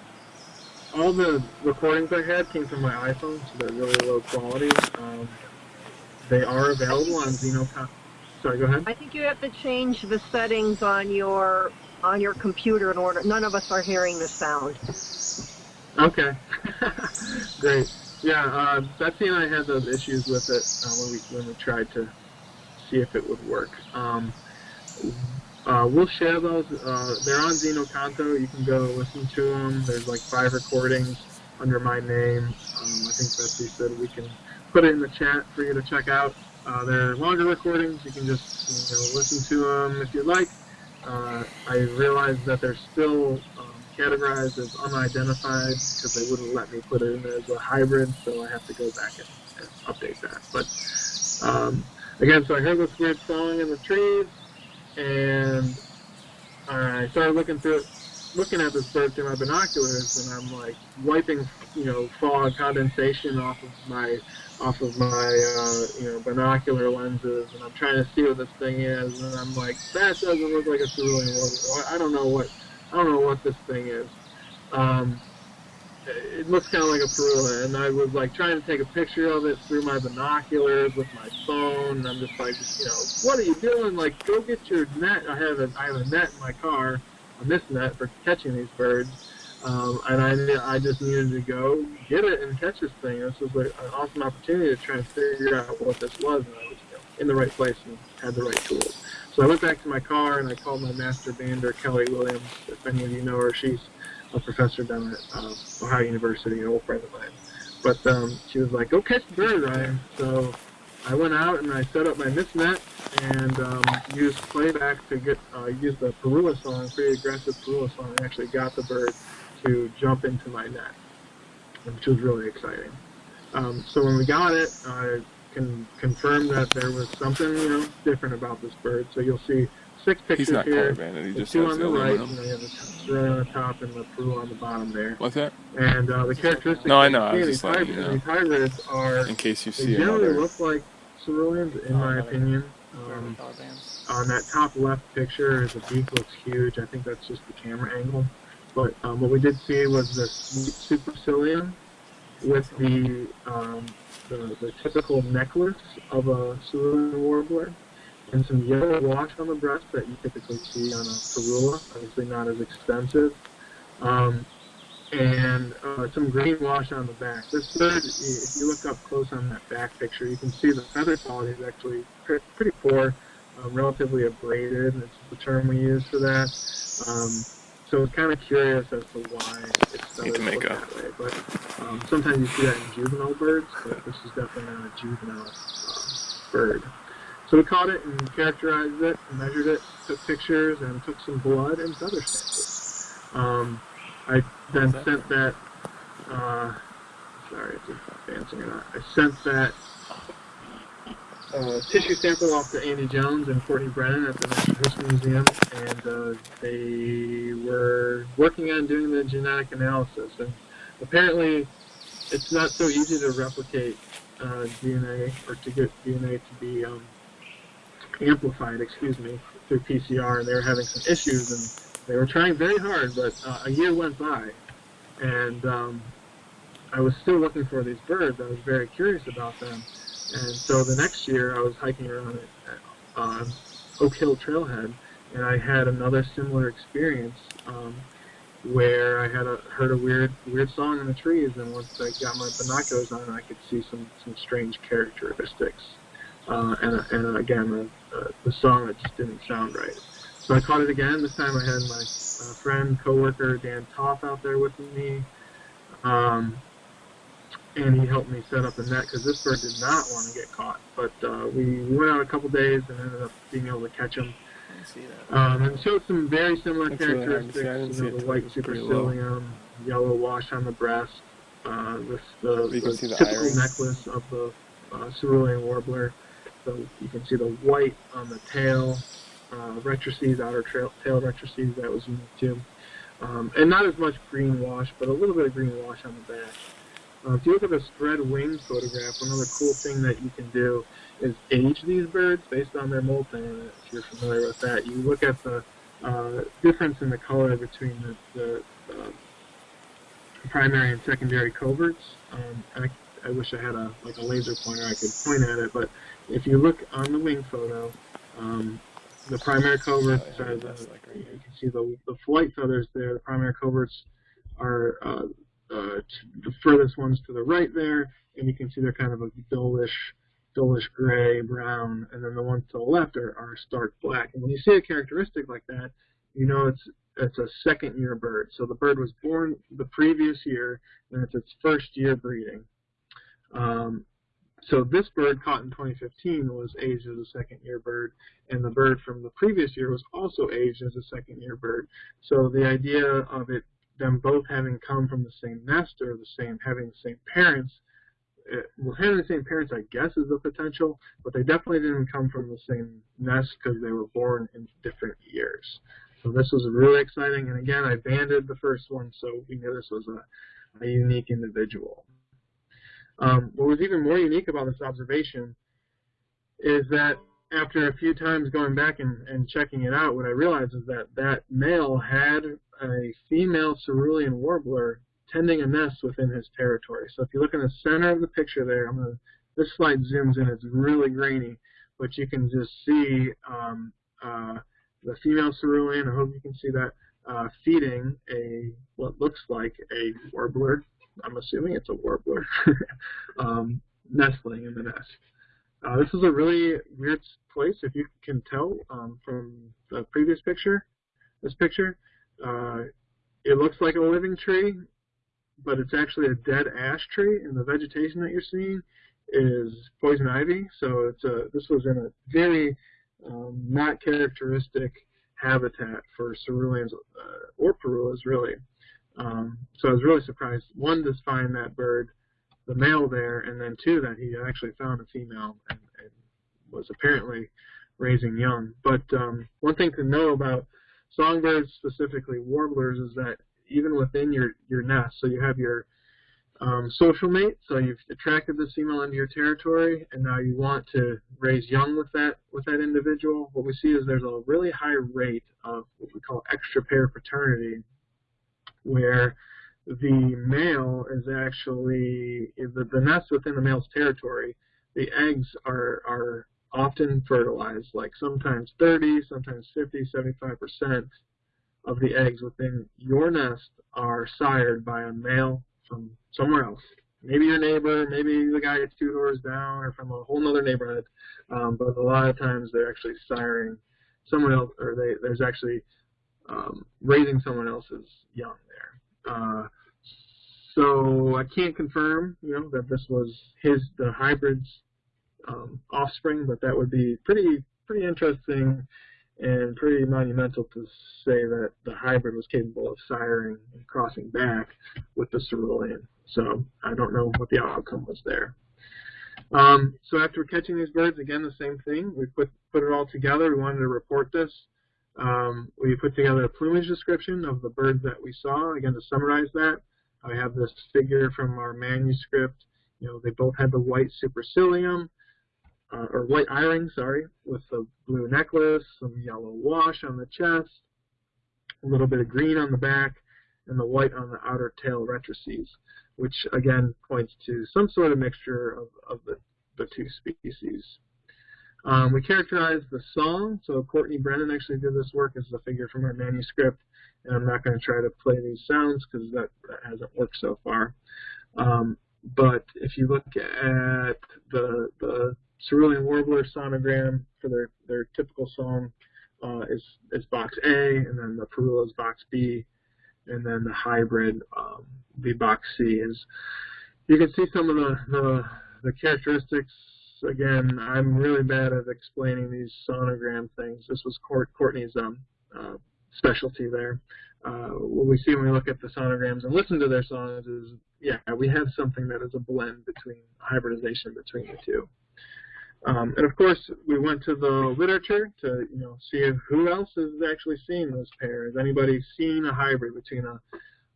all the recordings I had came from my iPhone, so they're really low quality. Um, they are available on Xenocon. Sorry, go ahead. I think you have to change the settings on your on your computer in order. None of us are hearing the sound. Okay, great. Yeah, uh, Betsy and I had those issues with it uh, when we when we tried to see if it would work. Um, uh, we'll share those. Uh, they're on xeno-canto. You can go listen to them. There's like five recordings under my name. Um, I think Betsy said we can put it in the chat for you to check out. Uh, they're longer recordings. You can just you know, listen to them if you'd like. Uh, I realize that they're still um, categorized as unidentified because they wouldn't let me put it in as a hybrid, so I have to go back and, and update that. But um, again, so I heard this weird song in the trees, and I started looking through looking at this bird through my binoculars, and I'm like wiping, you know, fog condensation off of my off of my uh, you know binocular lenses, and I'm trying to see what this thing is, and I'm like, that doesn't look like a cerulean. I don't know what I don't know what this thing is. Um, it looks kind of like a parula, and I was like trying to take a picture of it through my binoculars with my phone. And I'm just like, you know, what are you doing? Like, go get your net. I have a I have a net in my car, a mist net for catching these birds. Um, and I, I just needed to go get it and catch this thing. This was like an awesome opportunity to try and figure out what this was, and I was you know, in the right place and had the right tools. So I went back to my car and I called my master bander, Kelly Williams. If any of you know her, she's a professor down at uh, Ohio University, an old friend of mine. But um, she was like, "Go catch the bird, Ryan." So I went out and I set up my mist net and um, used playback to get uh, used the Parula song, pretty aggressive Parula song. and actually got the bird to jump into my net, which was really exciting. Um, so when we got it, I can confirm that there was something you know different about this bird. So you'll see six pictures He's not here. color banded. He just two has on the the right, aluminum. and then you have the Australia on the top and the Peru on the bottom there. What's that? And uh, the characteristics No, I know, I you was just in letting these, you hybrids, know. these hybrids are In case you see. they see generally another. look like ceruleans, in Oh, my another- opinion. Um, the color bands. on that top left picture, the beak looks huge. I think that's just the camera angle. But um, what we did see was this supercilium with the, um, the the typical necklace of a cerulean warbler, and some yellow wash on the breast that you typically see on a parula. Obviously, not as extensive. Um, and uh, some green wash on the back. This bird, if you look up close on that back picture, you can see the feather quality is actually pre- pretty poor, um, relatively abraded. It's the term we use for that. Um, so it's kind of curious as to why it's Need to make a- that way. But um, sometimes you see that in juvenile birds, but this is definitely not a juvenile uh, bird. So we caught it and characterized it, measured it, took pictures, and took some blood and feather samples. Um, I then that sent that. Uh, sorry, if it's advancing or not. I sent that uh, tissue sample off to Andy Jones and Courtney Brennan at the Natural History Museum, and uh, they were working on doing the genetic analysis. And apparently, it's not so easy to replicate uh, DNA or to get DNA to be um, amplified, excuse me, through PCR, and they were having some issues, and they were trying very hard, but uh, a year went by, and um, I was still looking for these birds. I was very curious about them, and so the next year I was hiking around at, um, Oak Hill Trailhead, and I had another similar experience um, where I had a, heard a weird weird song in the trees, and once I got my binoculars on, I could see some some strange characteristics, uh, and and again uh, uh, the song that just didn't sound right. So I caught it again. This time I had my uh, friend, coworker Dan Toff out there with me. Um, and he helped me set up the net because this bird did not want to get caught. But uh, we, we went out a couple days and ended up being able to catch him. I didn't see that. Um, and showed some very similar That's really hard to characteristics. see. You know, the white it was supercilium, yellow wash on the breast, uh, this the, the the typical iris. necklace of the uh, cerulean warbler. So you can see the white on the tail, uh, rectrices, outer trail, tail rectrices that was unique too. Um, and not as much green wash, but a little bit of green wash on the back. Uh, if you look at the spread wing photograph, another cool thing that you can do is age these birds based on their molt. molting. If you're familiar with that, you look at the uh, difference in the color between the, the uh, primary and secondary coverts. Um, and I wish I had a like a laser pointer I could point at it, but if you look on the wing photo, um, the primary coverts Oh, yeah, that's uh, like right you can see the, the flight feathers there, the primary coverts are uh, uh, t- the furthest ones to the right there, and you can see they're kind of a dullish, dullish gray, brown, and then the ones to the left are, are stark black. And when you see a characteristic like that, you know it's it's a second year bird. So the bird was born the previous year, and it's its first year breeding. Um, so this bird caught in 2015 was aged as a second year bird, and the bird from the previous year was also aged as a second year bird. So the idea of it, them both having come from the same nest or the same, having the same parents, uh, well, having the same parents, I guess, is a potential, but they definitely didn't come from the same nest because they were born in different years. So this was really exciting, and again, I banded the first one, so we knew this was a, a unique individual. Um, what was even more unique about this observation is that after a few times going back and, and checking it out, what I realized is that that male had a female cerulean warbler tending a nest within his territory. So if you look in the center of the picture there, I'm gonna, this slide zooms in, it's really grainy, but you can just see um, uh, the female cerulean, I hope you can see that, uh, feeding a what looks like a warbler. I'm assuming it's a warbler, um, nestling in the nest. Uh, this is a really weird place, if you can tell um, from the previous picture. This picture, uh, it looks like a living tree, but it's actually a dead ash tree, and the vegetation that you're seeing is poison ivy. So it's a this was in a very um, not characteristic habitat for ceruleans uh, or parulas, really. Um, so I was really surprised, one, to find that bird, the male there, and then two, that he actually found a female and, and was apparently raising young. But um, one thing to know about songbirds, specifically warblers, is that even within your, your nest, so you have your um, social mate, so you've attracted this female into your territory, and now you want to raise young with that with that individual. What we see is there's a really high rate of what we call extra pair paternity, where the male is actually the, the nest within the male's territory. The eggs are are often fertilized, like sometimes 30, sometimes 50, 75 percent of the eggs within your nest are sired by a male from somewhere else. Maybe your neighbor, maybe the guy two doors down, or from a whole other neighborhood. Um, but a lot of times they're actually siring someone else, or they, there's actually um, raising someone else's young there. Uh, so I can't confirm, you know, that this was his the hybrid's um, offspring, but that would be pretty pretty interesting and pretty monumental to say that the hybrid was capable of siring and crossing back with the cerulean. So I don't know what the outcome was there. Um, so after catching these birds, again, the same thing. We put, put it all together. We wanted to report this. Um, we put together a plumage description of the birds that we saw. Again, to summarize that, I have this figure from our manuscript. You know, they both had the white supercilium, uh, or white eye-ring, sorry, with the blue necklace, some yellow wash on the chest, a little bit of green on the back, and the white on the outer tail rectrices, which again points to some sort of mixture of, of the, the two species. Um, we characterized the song, so Courtney Brennan actually did this work as a figure from our manuscript, and I'm not going to try to play these sounds because that, that hasn't worked so far. Um, but if you look at the, the cerulean warbler sonogram for their, their typical song uh, is, is box A, and then the parula is box B, and then the hybrid, um, the box C is. You can see some of the, the, the characteristics. Again, I'm really bad at explaining these sonogram things. This was Court, Courtney's um, uh, specialty there. Uh, what we see when we look at the sonograms and listen to their songs is, yeah, we have something that is a blend between hybridization between the two. Um, and of course, we went to the literature to you know see if, who else has actually seen this pair. Has anybody seen a hybrid between a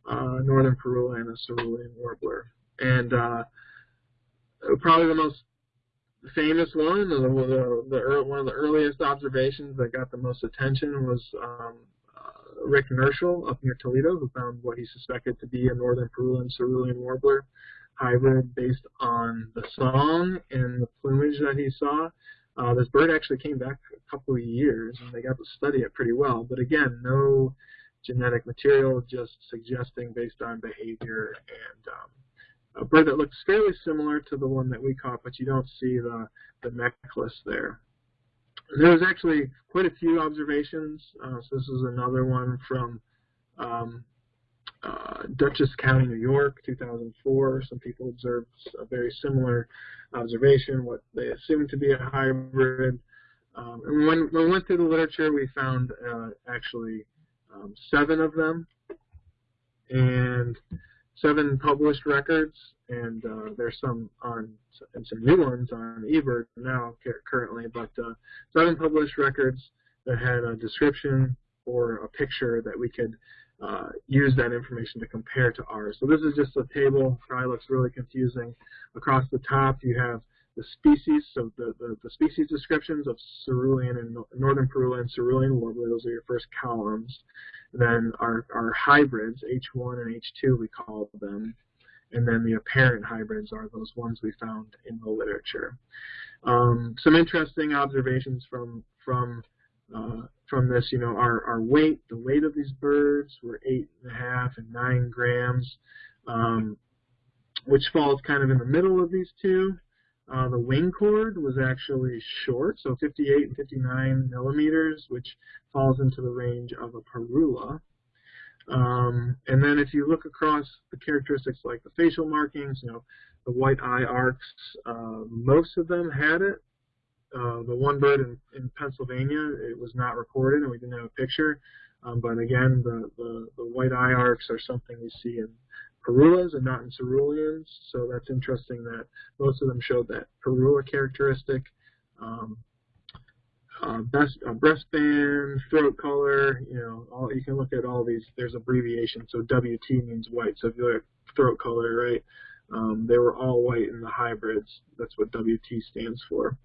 uh, northern parula and a cerulean warbler? And uh, probably the most famous one, the, the, the, one of the earliest observations that got the most attention was um, uh, Rick Nirschl up near Toledo, who found what he suspected to be a northern parula and cerulean warbler hybrid based on the song and the plumage that he saw. Uh, this bird actually came back a couple of years, and they got to study it pretty well. But again, no genetic material, just suggesting based on behavior and um, a bird that looks fairly similar to the one that we caught, but you don't see the, the necklace there. There was actually quite a few observations. Uh, so this is another one from um, uh, Dutchess County, New York, 2004. Some people observed a very similar observation, what they assumed to be a hybrid. Um, and when, we went through the literature, we found uh, actually um, seven of them and seven published records, and uh, there's some on and some new ones on eBird now currently, but uh, seven published records that had a description or a picture that we could uh, use that information to compare to ours. So this is just a table. Probably looks really confusing. Across the top, you have the species, so the, the, the species descriptions of cerulean and northern Parula and cerulean warbler, those are your first columns. Then our, our hybrids, H1 and H2 we call them. And then the apparent hybrids are those ones we found in the literature. Um, some interesting observations from from uh, from this, you know, our, our weight, the weight of these birds were eight and a half and nine grams, um, which falls kind of in the middle of these two. Uh, the wing chord was actually short, so 58 and 59 millimeters, which falls into the range of a parula. Um, and then if you look across the characteristics like the facial markings, you know, the white eye arcs, uh, most of them had it. Uh, the one bird in, in Pennsylvania, it was not recorded and we didn't have a picture. Um, but again, the, the, the white eye arcs are something we see in parulas and not in ceruleans. So that's interesting that most of them showed that parula characteristic. Um, uh, best, uh, breastband, throat color, you know, all, you can look at all these, there's abbreviation, so WT means white, so if you look at throat color, right, um, they were all white in the hybrids, that's what WT stands for.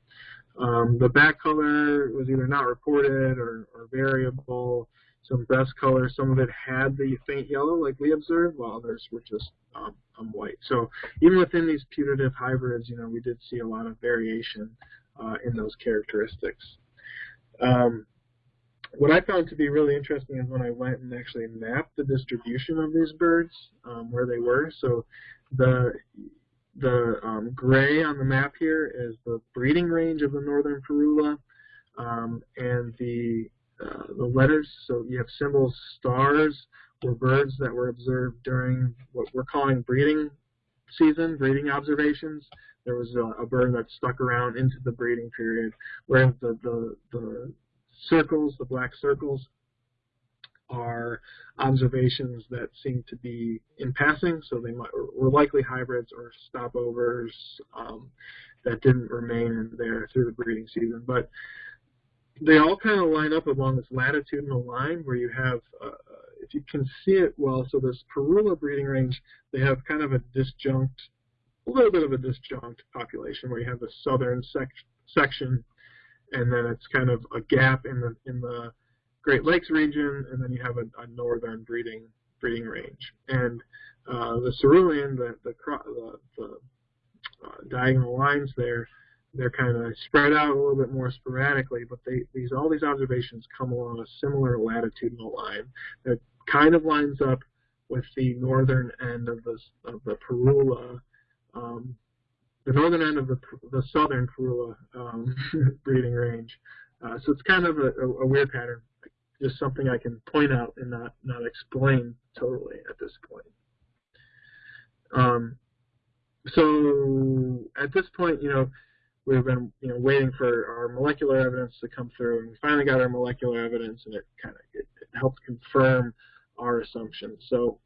Um, the back color was either not reported or, or variable, some breast color. Some of it had the faint yellow like we observed, while others were just um, um, white. So even within these putative hybrids, you know, we did see a lot of variation uh, in those characteristics. Um, what I found to be really interesting is when I went and actually mapped the distribution of these birds, um, where they were. So the the um, gray on the map here is the breeding range of the northern parula, um, and the uh, the letters, so you have symbols, stars, were birds that were observed during what we're calling breeding season, breeding observations. There was a, a bird that stuck around into the breeding period, whereas the, the, the circles, the black circles, are observations that seem to be in passing, so they might, were likely hybrids or stopovers um, that didn't remain there through the breeding season. But they all kind of line up along this latitudinal line where you have, uh, if you can see it well, so this Parula breeding range, they have kind of a disjunct, a little bit of a disjunct population where you have the southern sec section and then it's kind of a gap in the in the Great Lakes region, and then you have a, a northern breeding breeding range. And uh, the cerulean, the the, the, the uh, diagonal lines there, they're kind of spread out a little bit more sporadically, but they, these all these observations come along a similar latitudinal line that kind of lines up with the northern end of the of the Parula, um, the northern end of the the southern Parula um, breeding range. Uh, so it's kind of a, a, a, weird pattern, just something I can point out and not not explain totally at this point. Um, so at this point, you know, we've been you know waiting for our molecular evidence to come through, and we finally got our molecular evidence, and it kind of it, it helped confirm our assumptions. So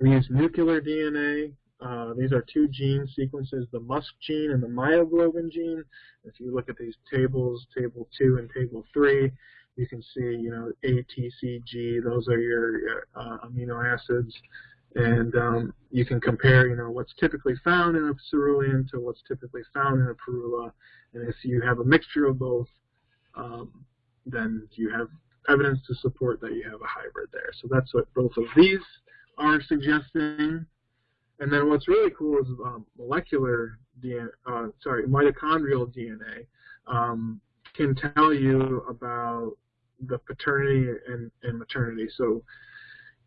we use nuclear DNA. Uh, these are two gene sequences, the MuSK gene and the myoglobin gene. If you look at these tables, table 2 and table 3, you can see, you know, A, T, C, G, those are your uh, amino acids and um, you can compare, you know, what's typically found in a cerulean to what's typically found in a parula. and if you have a mixture of both, um, then you have evidence to support that you have a hybrid there. So that's what both of these are suggesting. and then what's really cool is um, molecular DNA, uh, sorry, mitochondrial DNA um, can tell you about the paternity and, and maternity. So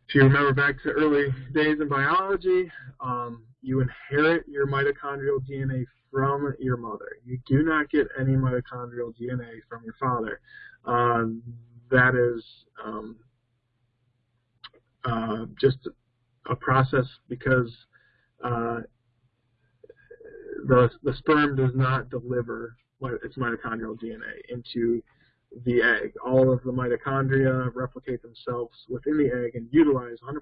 if you remember back to early days in biology, um, you inherit your mitochondrial DNA from your mother. You do not get any mitochondrial DNA from your father. Um, that is um, uh, just a process because uh, the the sperm does not deliver its mitochondrial DNA into the egg. All of the mitochondria replicate themselves within the egg and utilize 100%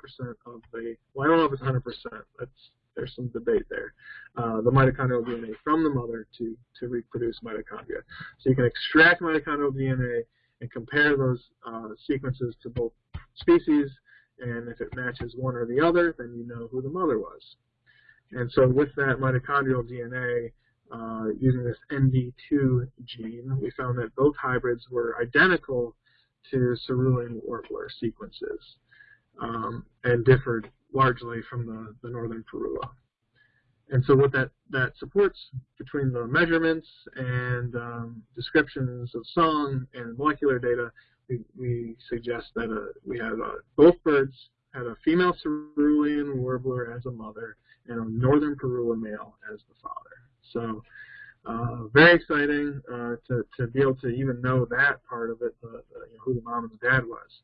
of the, well, I don't know if it's 100%, that's, there's some debate there, uh, the mitochondrial DNA from the mother to, to reproduce mitochondria. So you can extract mitochondrial DNA and compare those uh, sequences to both species, and if it matches one or the other, then you know who the mother was. And so with that mitochondrial DNA, uh, using this ND2 gene, we found that both hybrids were identical to cerulean warbler sequences um, and differed largely from the, the northern parula. And so what that, that supports between the measurements and um, descriptions of song and molecular data, we, we suggest that uh, we have uh, both birds had a female cerulean warbler as a mother and a northern parula male as the father. So uh, very exciting uh, to, to be able to even know that part of it, the, the, you know, who the mom and the dad was.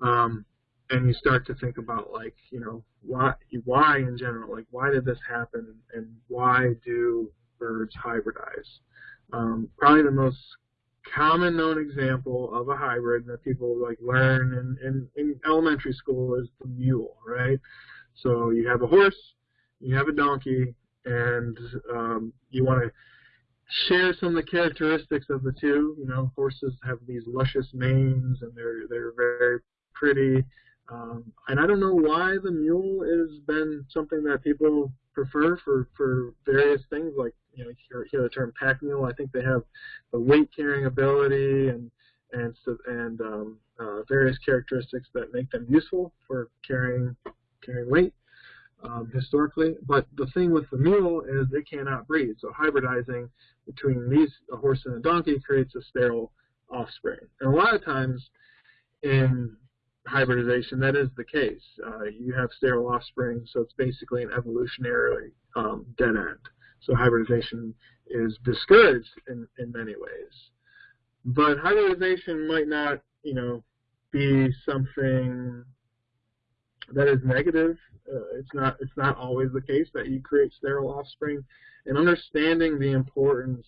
Um, and you start to think about like, you know, why, why in general, like why did this happen and why do birds hybridize? Um, probably the most common known example of a hybrid that people like learn in, in, in elementary school is the mule, right? So you have a horse, you have a donkey, and um, you want to share some of the characteristics of the two. You know, horses have these luscious manes, and they're they're very pretty. Um, and I don't know why the mule has been something that people prefer for for various things. Like you know, hear, hear the term pack mule. I think they have the weight carrying ability and and and um, uh, various characteristics that make them useful for carrying carrying weight um, historically. But the thing with the mule is they cannot breed. So hybridizing between these a horse and a donkey creates a sterile offspring. And a lot of times in hybridization, that is the case. Uh, you have sterile offspring, so it's basically an evolutionary um, dead end. So hybridization is discouraged in, in many ways. But hybridization might not, you know, be something that is negative. Uh, it's not it's not always the case that you create sterile offspring. And understanding the importance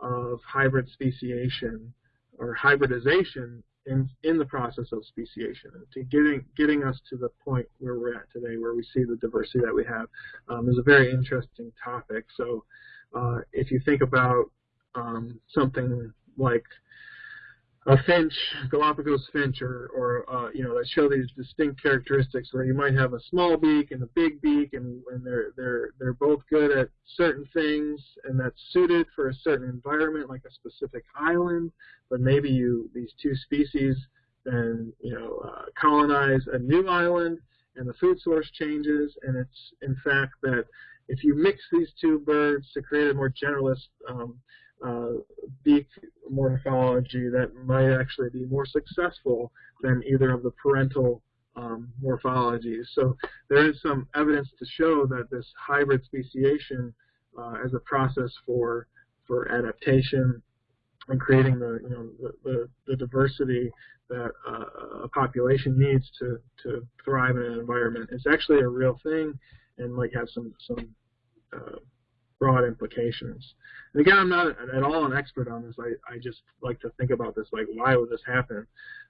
of hybrid speciation or hybridization in in the process of speciation to getting getting us to the point where we're at today, where we see the diversity that we have, um, is a very interesting topic. So uh, if you think about um, something like a finch, Galapagos finch, or, or uh, you know, that show these distinct characteristics where you might have a small beak and a big beak, and, and they're they're they're both good at certain things, and that's suited for a certain environment, like a specific island. But maybe you these two species then you know uh, colonize a new island, and the food source changes, and it's in fact that if you mix these two birds to create a more generalist um, uh, beak morphology that might actually be more successful than either of the parental um, morphologies. So there is some evidence to show that this hybrid speciation uh, as a process for for adaptation and creating the you know the, the, the diversity that uh, a population needs to to thrive in an environment is actually a real thing and might have some some uh, broad implications. And again, I'm not at all an expert on this. I, I just like to think about this, like, why would this happen?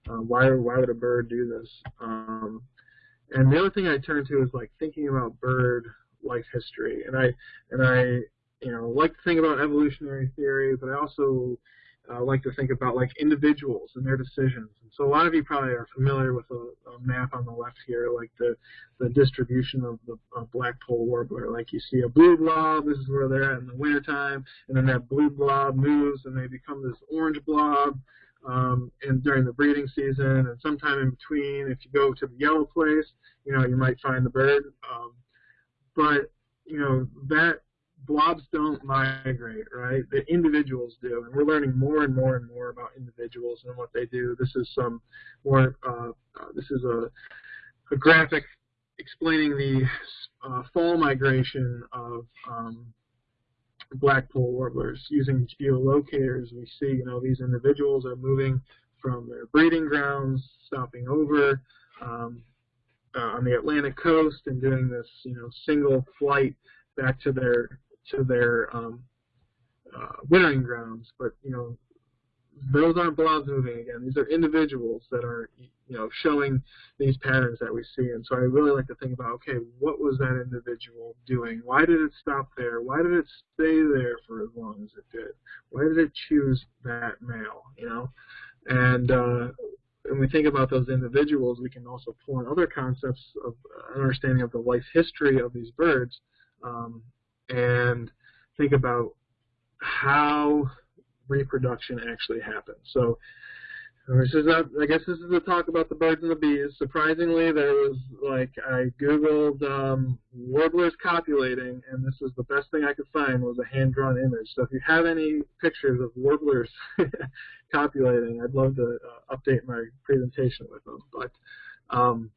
Uh, why, why would a bird do this? Um, and the other thing I turn to is like thinking about bird life history. And I, and I, you know, like to think about evolutionary theory, but I also uh, like to think about like individuals and their decisions. And so a lot of you probably are familiar with a, a map on the left here, like the, the distribution of the of black-polled warbler. Like you see a blue blob, this is where they're at in the wintertime, and then that blue blob moves and they become this orange blob um, and during the breeding season. And sometime in between, if you go to the yellow place, you know, you might find the bird. Um, but you know that blobs don't migrate, right? The individuals do, and we're learning more and more and more about individuals and what they do. This is some more. Uh, uh, this is a, a graphic explaining the uh, fall migration of um, warblers using geolocators. We see, you know, these individuals are moving from their breeding grounds, stopping over um, uh, on the Atlantic coast, and doing this, you know, single flight back to their to their um, uh, wintering grounds. But you know, those aren't blobs moving again. These are individuals that are, you know, showing these patterns that we see. And so I really like to think about, okay, what was that individual doing? Why did it stop there? Why did it stay there for as long as it did? Why did it choose that male? You know, and uh, when we think about those individuals, we can also pull in other concepts of understanding of the life history of these birds um, and think about how reproduction actually happens. So this is a, I guess this is a talk about the birds and the bees. Surprisingly, there was like I googled um, warblers copulating, and this was the best thing I could find was a hand-drawn image. So if you have any pictures of warblers copulating, I'd love to uh, update my presentation with them. But um,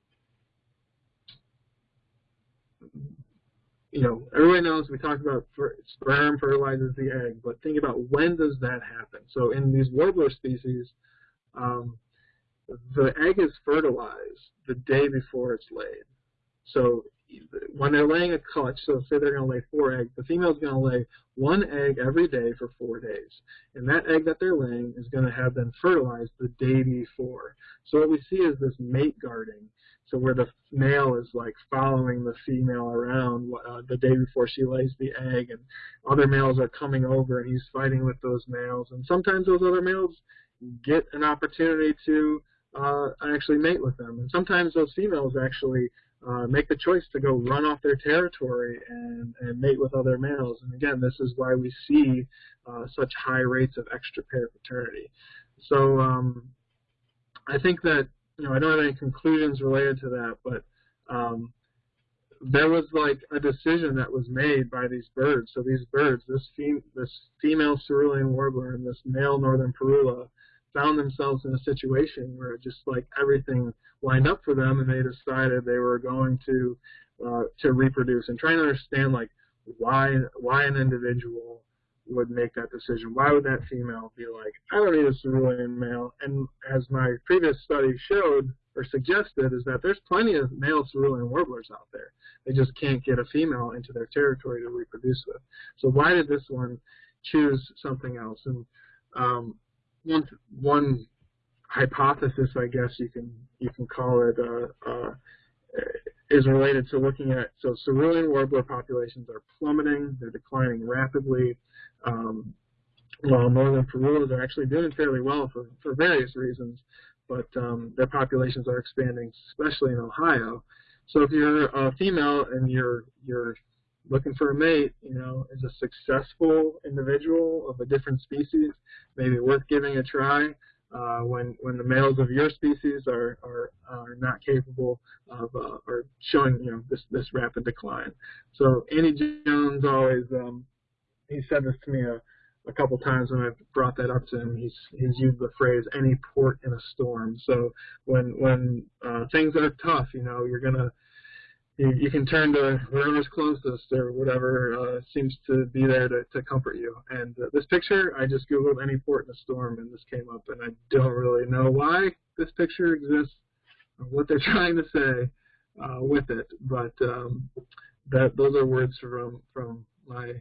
you know, everybody knows we talked about sperm fertilizes the egg, but think about when does that happen? So in these warbler species, um, the egg is fertilized the day before it's laid. So when they're laying a clutch, so say they're going to lay four eggs, the female is going to lay one egg every day for four days. And that egg that they're laying is going to have been fertilized the day before. So what we see is this mate guarding. So where the male is like following the female around uh, the day before she lays the egg, and other males are coming over, and he's fighting with those males. And sometimes those other males get an opportunity to uh, actually mate with them, and sometimes those females actually uh, make the choice to go run off their territory and, and mate with other males. And again, this is why we see uh, such high rates of extra pair paternity. So um, I think that you know I don't have any conclusions related to that, but um, there was like a decision that was made by these birds. So these birds, this, fem this female cerulean warbler and this male northern parula, found themselves in a situation where just like everything lined up for them and they decided they were going to uh, to reproduce and trying to understand like why why an individual would make that decision. Why would that female be like, I don't need a cerulean male? And as my previous study showed or suggested is that there's plenty of male cerulean warblers out there. They just can't get a female into their territory to reproduce with. So why did this one choose something else? And um, one one hypothesis, I guess you can you can call it, uh, uh, is related to looking at so cerulean warbler populations are plummeting, they're declining rapidly, um, while northern parulas are actually doing fairly well for for various reasons, but um, their populations are expanding, especially in Ohio. So if you're a female and you're you're looking for a mate, you know, is a successful individual of a different species, maybe worth giving a try. Uh, when when the males of your species are are, are not capable of uh, or showing you know this this rapid decline. So Andy Jones always um, he said this to me a, a couple times when I've brought that up to him. He's he's used the phrase "any port in a storm." So when when uh, things are tough, you know, you're gonna you, you can turn to whoever's closest or whatever uh, seems to be there to, to comfort you. And uh, this picture, I just googled any port in a storm, and this came up, and I don't really know why this picture exists, or what they're trying to say uh, with it, but um, that those are words from from my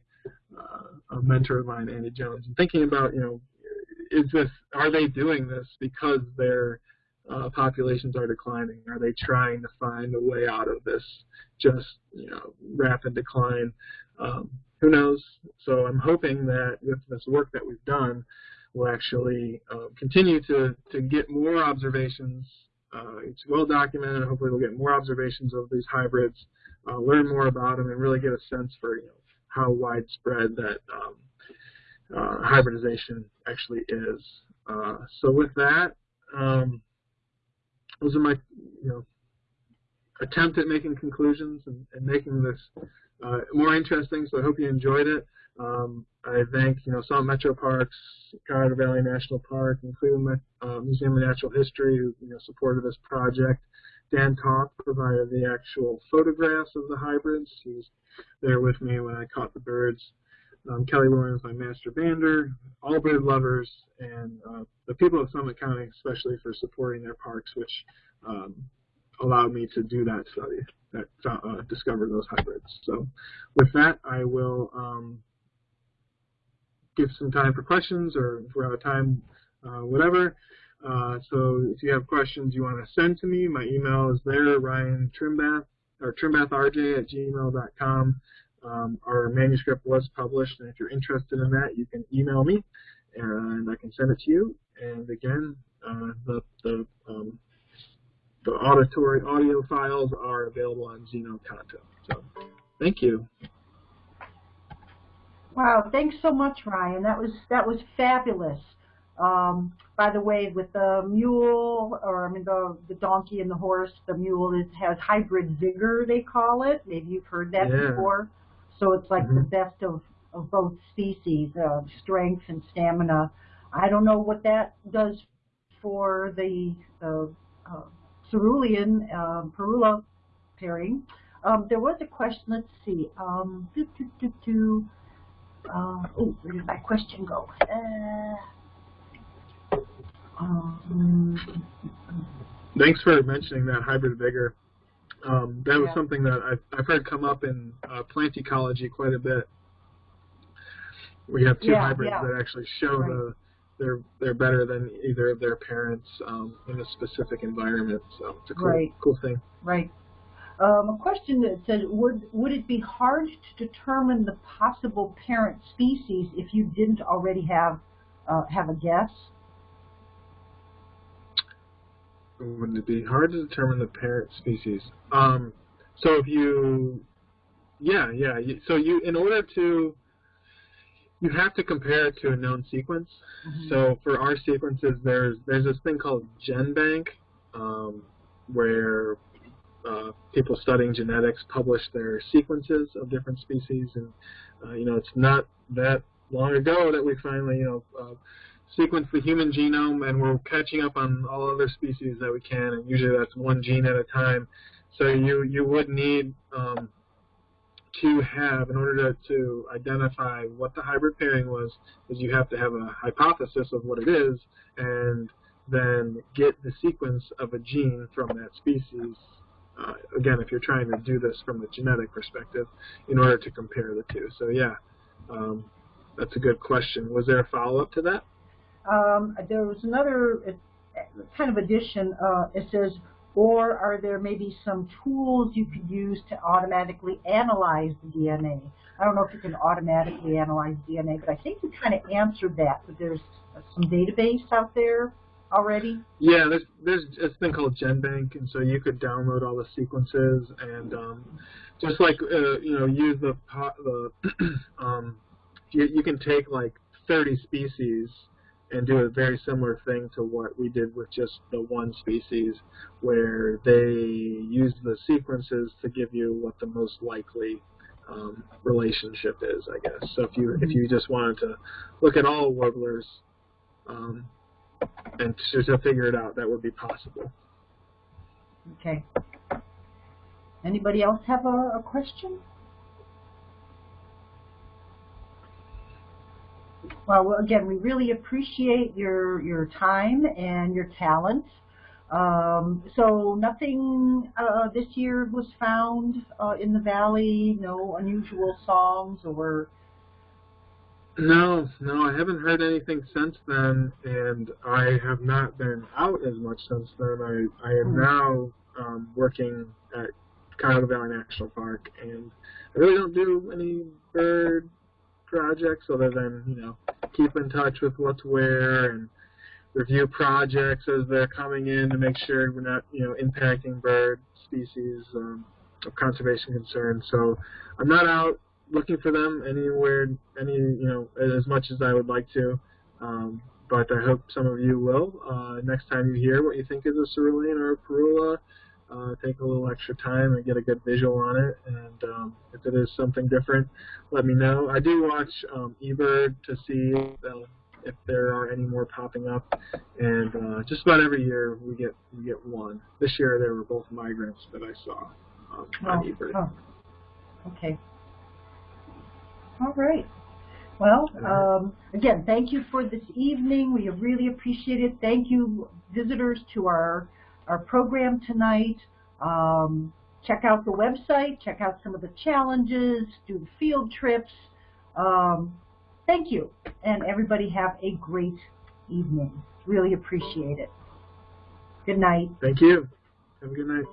uh, mentor of mine, Andy Jones, and thinking about you know, is this are they doing this because they're uh, populations are declining? Are they trying to find a way out of this just you know rapid decline? Um, who knows? So I'm hoping that with this work that we've done, we'll actually uh, continue to to get more observations. Uh, it's well documented. Hopefully, we'll get more observations of these hybrids, uh, learn more about them, and really get a sense for you know how widespread that um, uh, hybridization actually is. Uh, so with that. Um, those are my, you know, attempt at making conclusions and, and making this uh, more interesting. So I hope you enjoyed it. Um, I thank you know Summit Metro Parks, Cuyahoga Valley National Park, and Cleveland uh, Museum of Natural History who you know supported this project. Dan Talk provided the actual photographs of the hybrids. He was there with me when I caught the birds. Um, Kelly Williams, my master bander, all bird lovers, and uh, the people of Summit County, especially for supporting their parks, which um, allowed me to do that study, that uh, discover those hybrids. So, with that, I will um, give some time for questions, or if we're out of time, uh, whatever. Uh, so if you have questions you want to send to me, my email is there, Ryan Trimbath, or trimbathrj at gmail.com. Um, our manuscript was published, and if you're interested in that, you can email me, and I can send it to you. And again, uh, the the, um, the auditory audio files are available on xeno-canto. So, thank you. Wow, thanks so much, Ryan. That was that was fabulous. Um, by the way, with the mule, or I mean the the donkey and the horse, the mule is, has hybrid vigor, they call it. Maybe you've heard that Yeah. before. So it's like the Mhm. best of of both species, uh, strength and stamina. I don't know what that does for the uh, uh, cerulean um, parula pairing. Um, there was a question. Let's see. Um, doo, doo, doo, doo. Uh, oh, where did my question go? Uh, um, Thanks for mentioning that hybrid vigor. Um, that was Yeah. something that I've, I've heard come up in uh, plant ecology quite a bit. We have two Yeah, hybrids yeah. that actually show Right. the they're they're better than either of their parents um, in a specific environment. So it's a cool Right. cool thing. right. Um, a question that said, would would it be hard to determine the possible parent species if you didn't already have uh, have a guess? Would it be hard to determine the parent species? Um, so if you, yeah, yeah. You, so you, in order to, you have to compare it to a known sequence. So for our sequences, there's there's this thing called GenBank, um, where uh, people studying genetics publish their sequences of different species, and uh, you know it's not that long ago that we finally you know uh, sequenced the human genome, and we're catching up on all other species that we can, and usually that's one gene at a time. So you you would need um, to have, in order to, to identify what the hybrid pairing was, is you have to have a hypothesis of what it is, and then get the sequence of a gene from that species. Uh, again, if you're trying to do this from a genetic perspective, in order to compare the two. So yeah, um, that's a good question. Was there a follow-up to that? Um, there was another uh, kind of addition. Uh, it says, or are there maybe some tools you could use to automatically analyze the DNA? I don't know if you can automatically analyze DNA, but I think you kind of answered that. But there's some database out there already. Yeah, there's there's this thing called GenBank, and so you could download all the sequences and um, just like uh, you know use the the um, you, you can take like 30 species and do a very similar thing to what we did with just the one species, where they use the sequences to give you what the most likely um, relationship is, I guess. So if you if you just wanted to look at all warblers. Um, and to, to figure it out, that would be possible. Okay. Anybody else have a, a question? Well, again, we really appreciate your your time and your talent. Um, so nothing uh, this year was found uh, in the valley. No unusual songs or No, no, I haven't heard anything since then, and I have not been out as much since then. I, I am Hmm. now um, working at Cuyahoga Valley National Park, and I really don't do any bird projects other than, you know, keep in touch with what's where and review projects as they're coming in to make sure we're not, you know, impacting bird species um, of conservation concern. So I'm not out looking for them anywhere, any you know, as much as I would like to. Um, but I hope some of you will. Uh, next time you hear what you think is a cerulean or a parula, uh, take a little extra time and get a good visual on it. And um, if it is something different, let me know. I do watch um, eBird to see uh, if there are any more popping up, and uh, just about every year we get we get one. This year there were both migrants that I saw um, on eBird. oh, okay. All right. Well, um, again, thank you for this evening. We really appreciate it. Thank you, visitors, to our our program tonight. Um, check out the website. Check out some of the challenges. Do the field trips. Um, thank you, and everybody have a great evening. Really appreciate it. Good night. Thank you. Have a good night.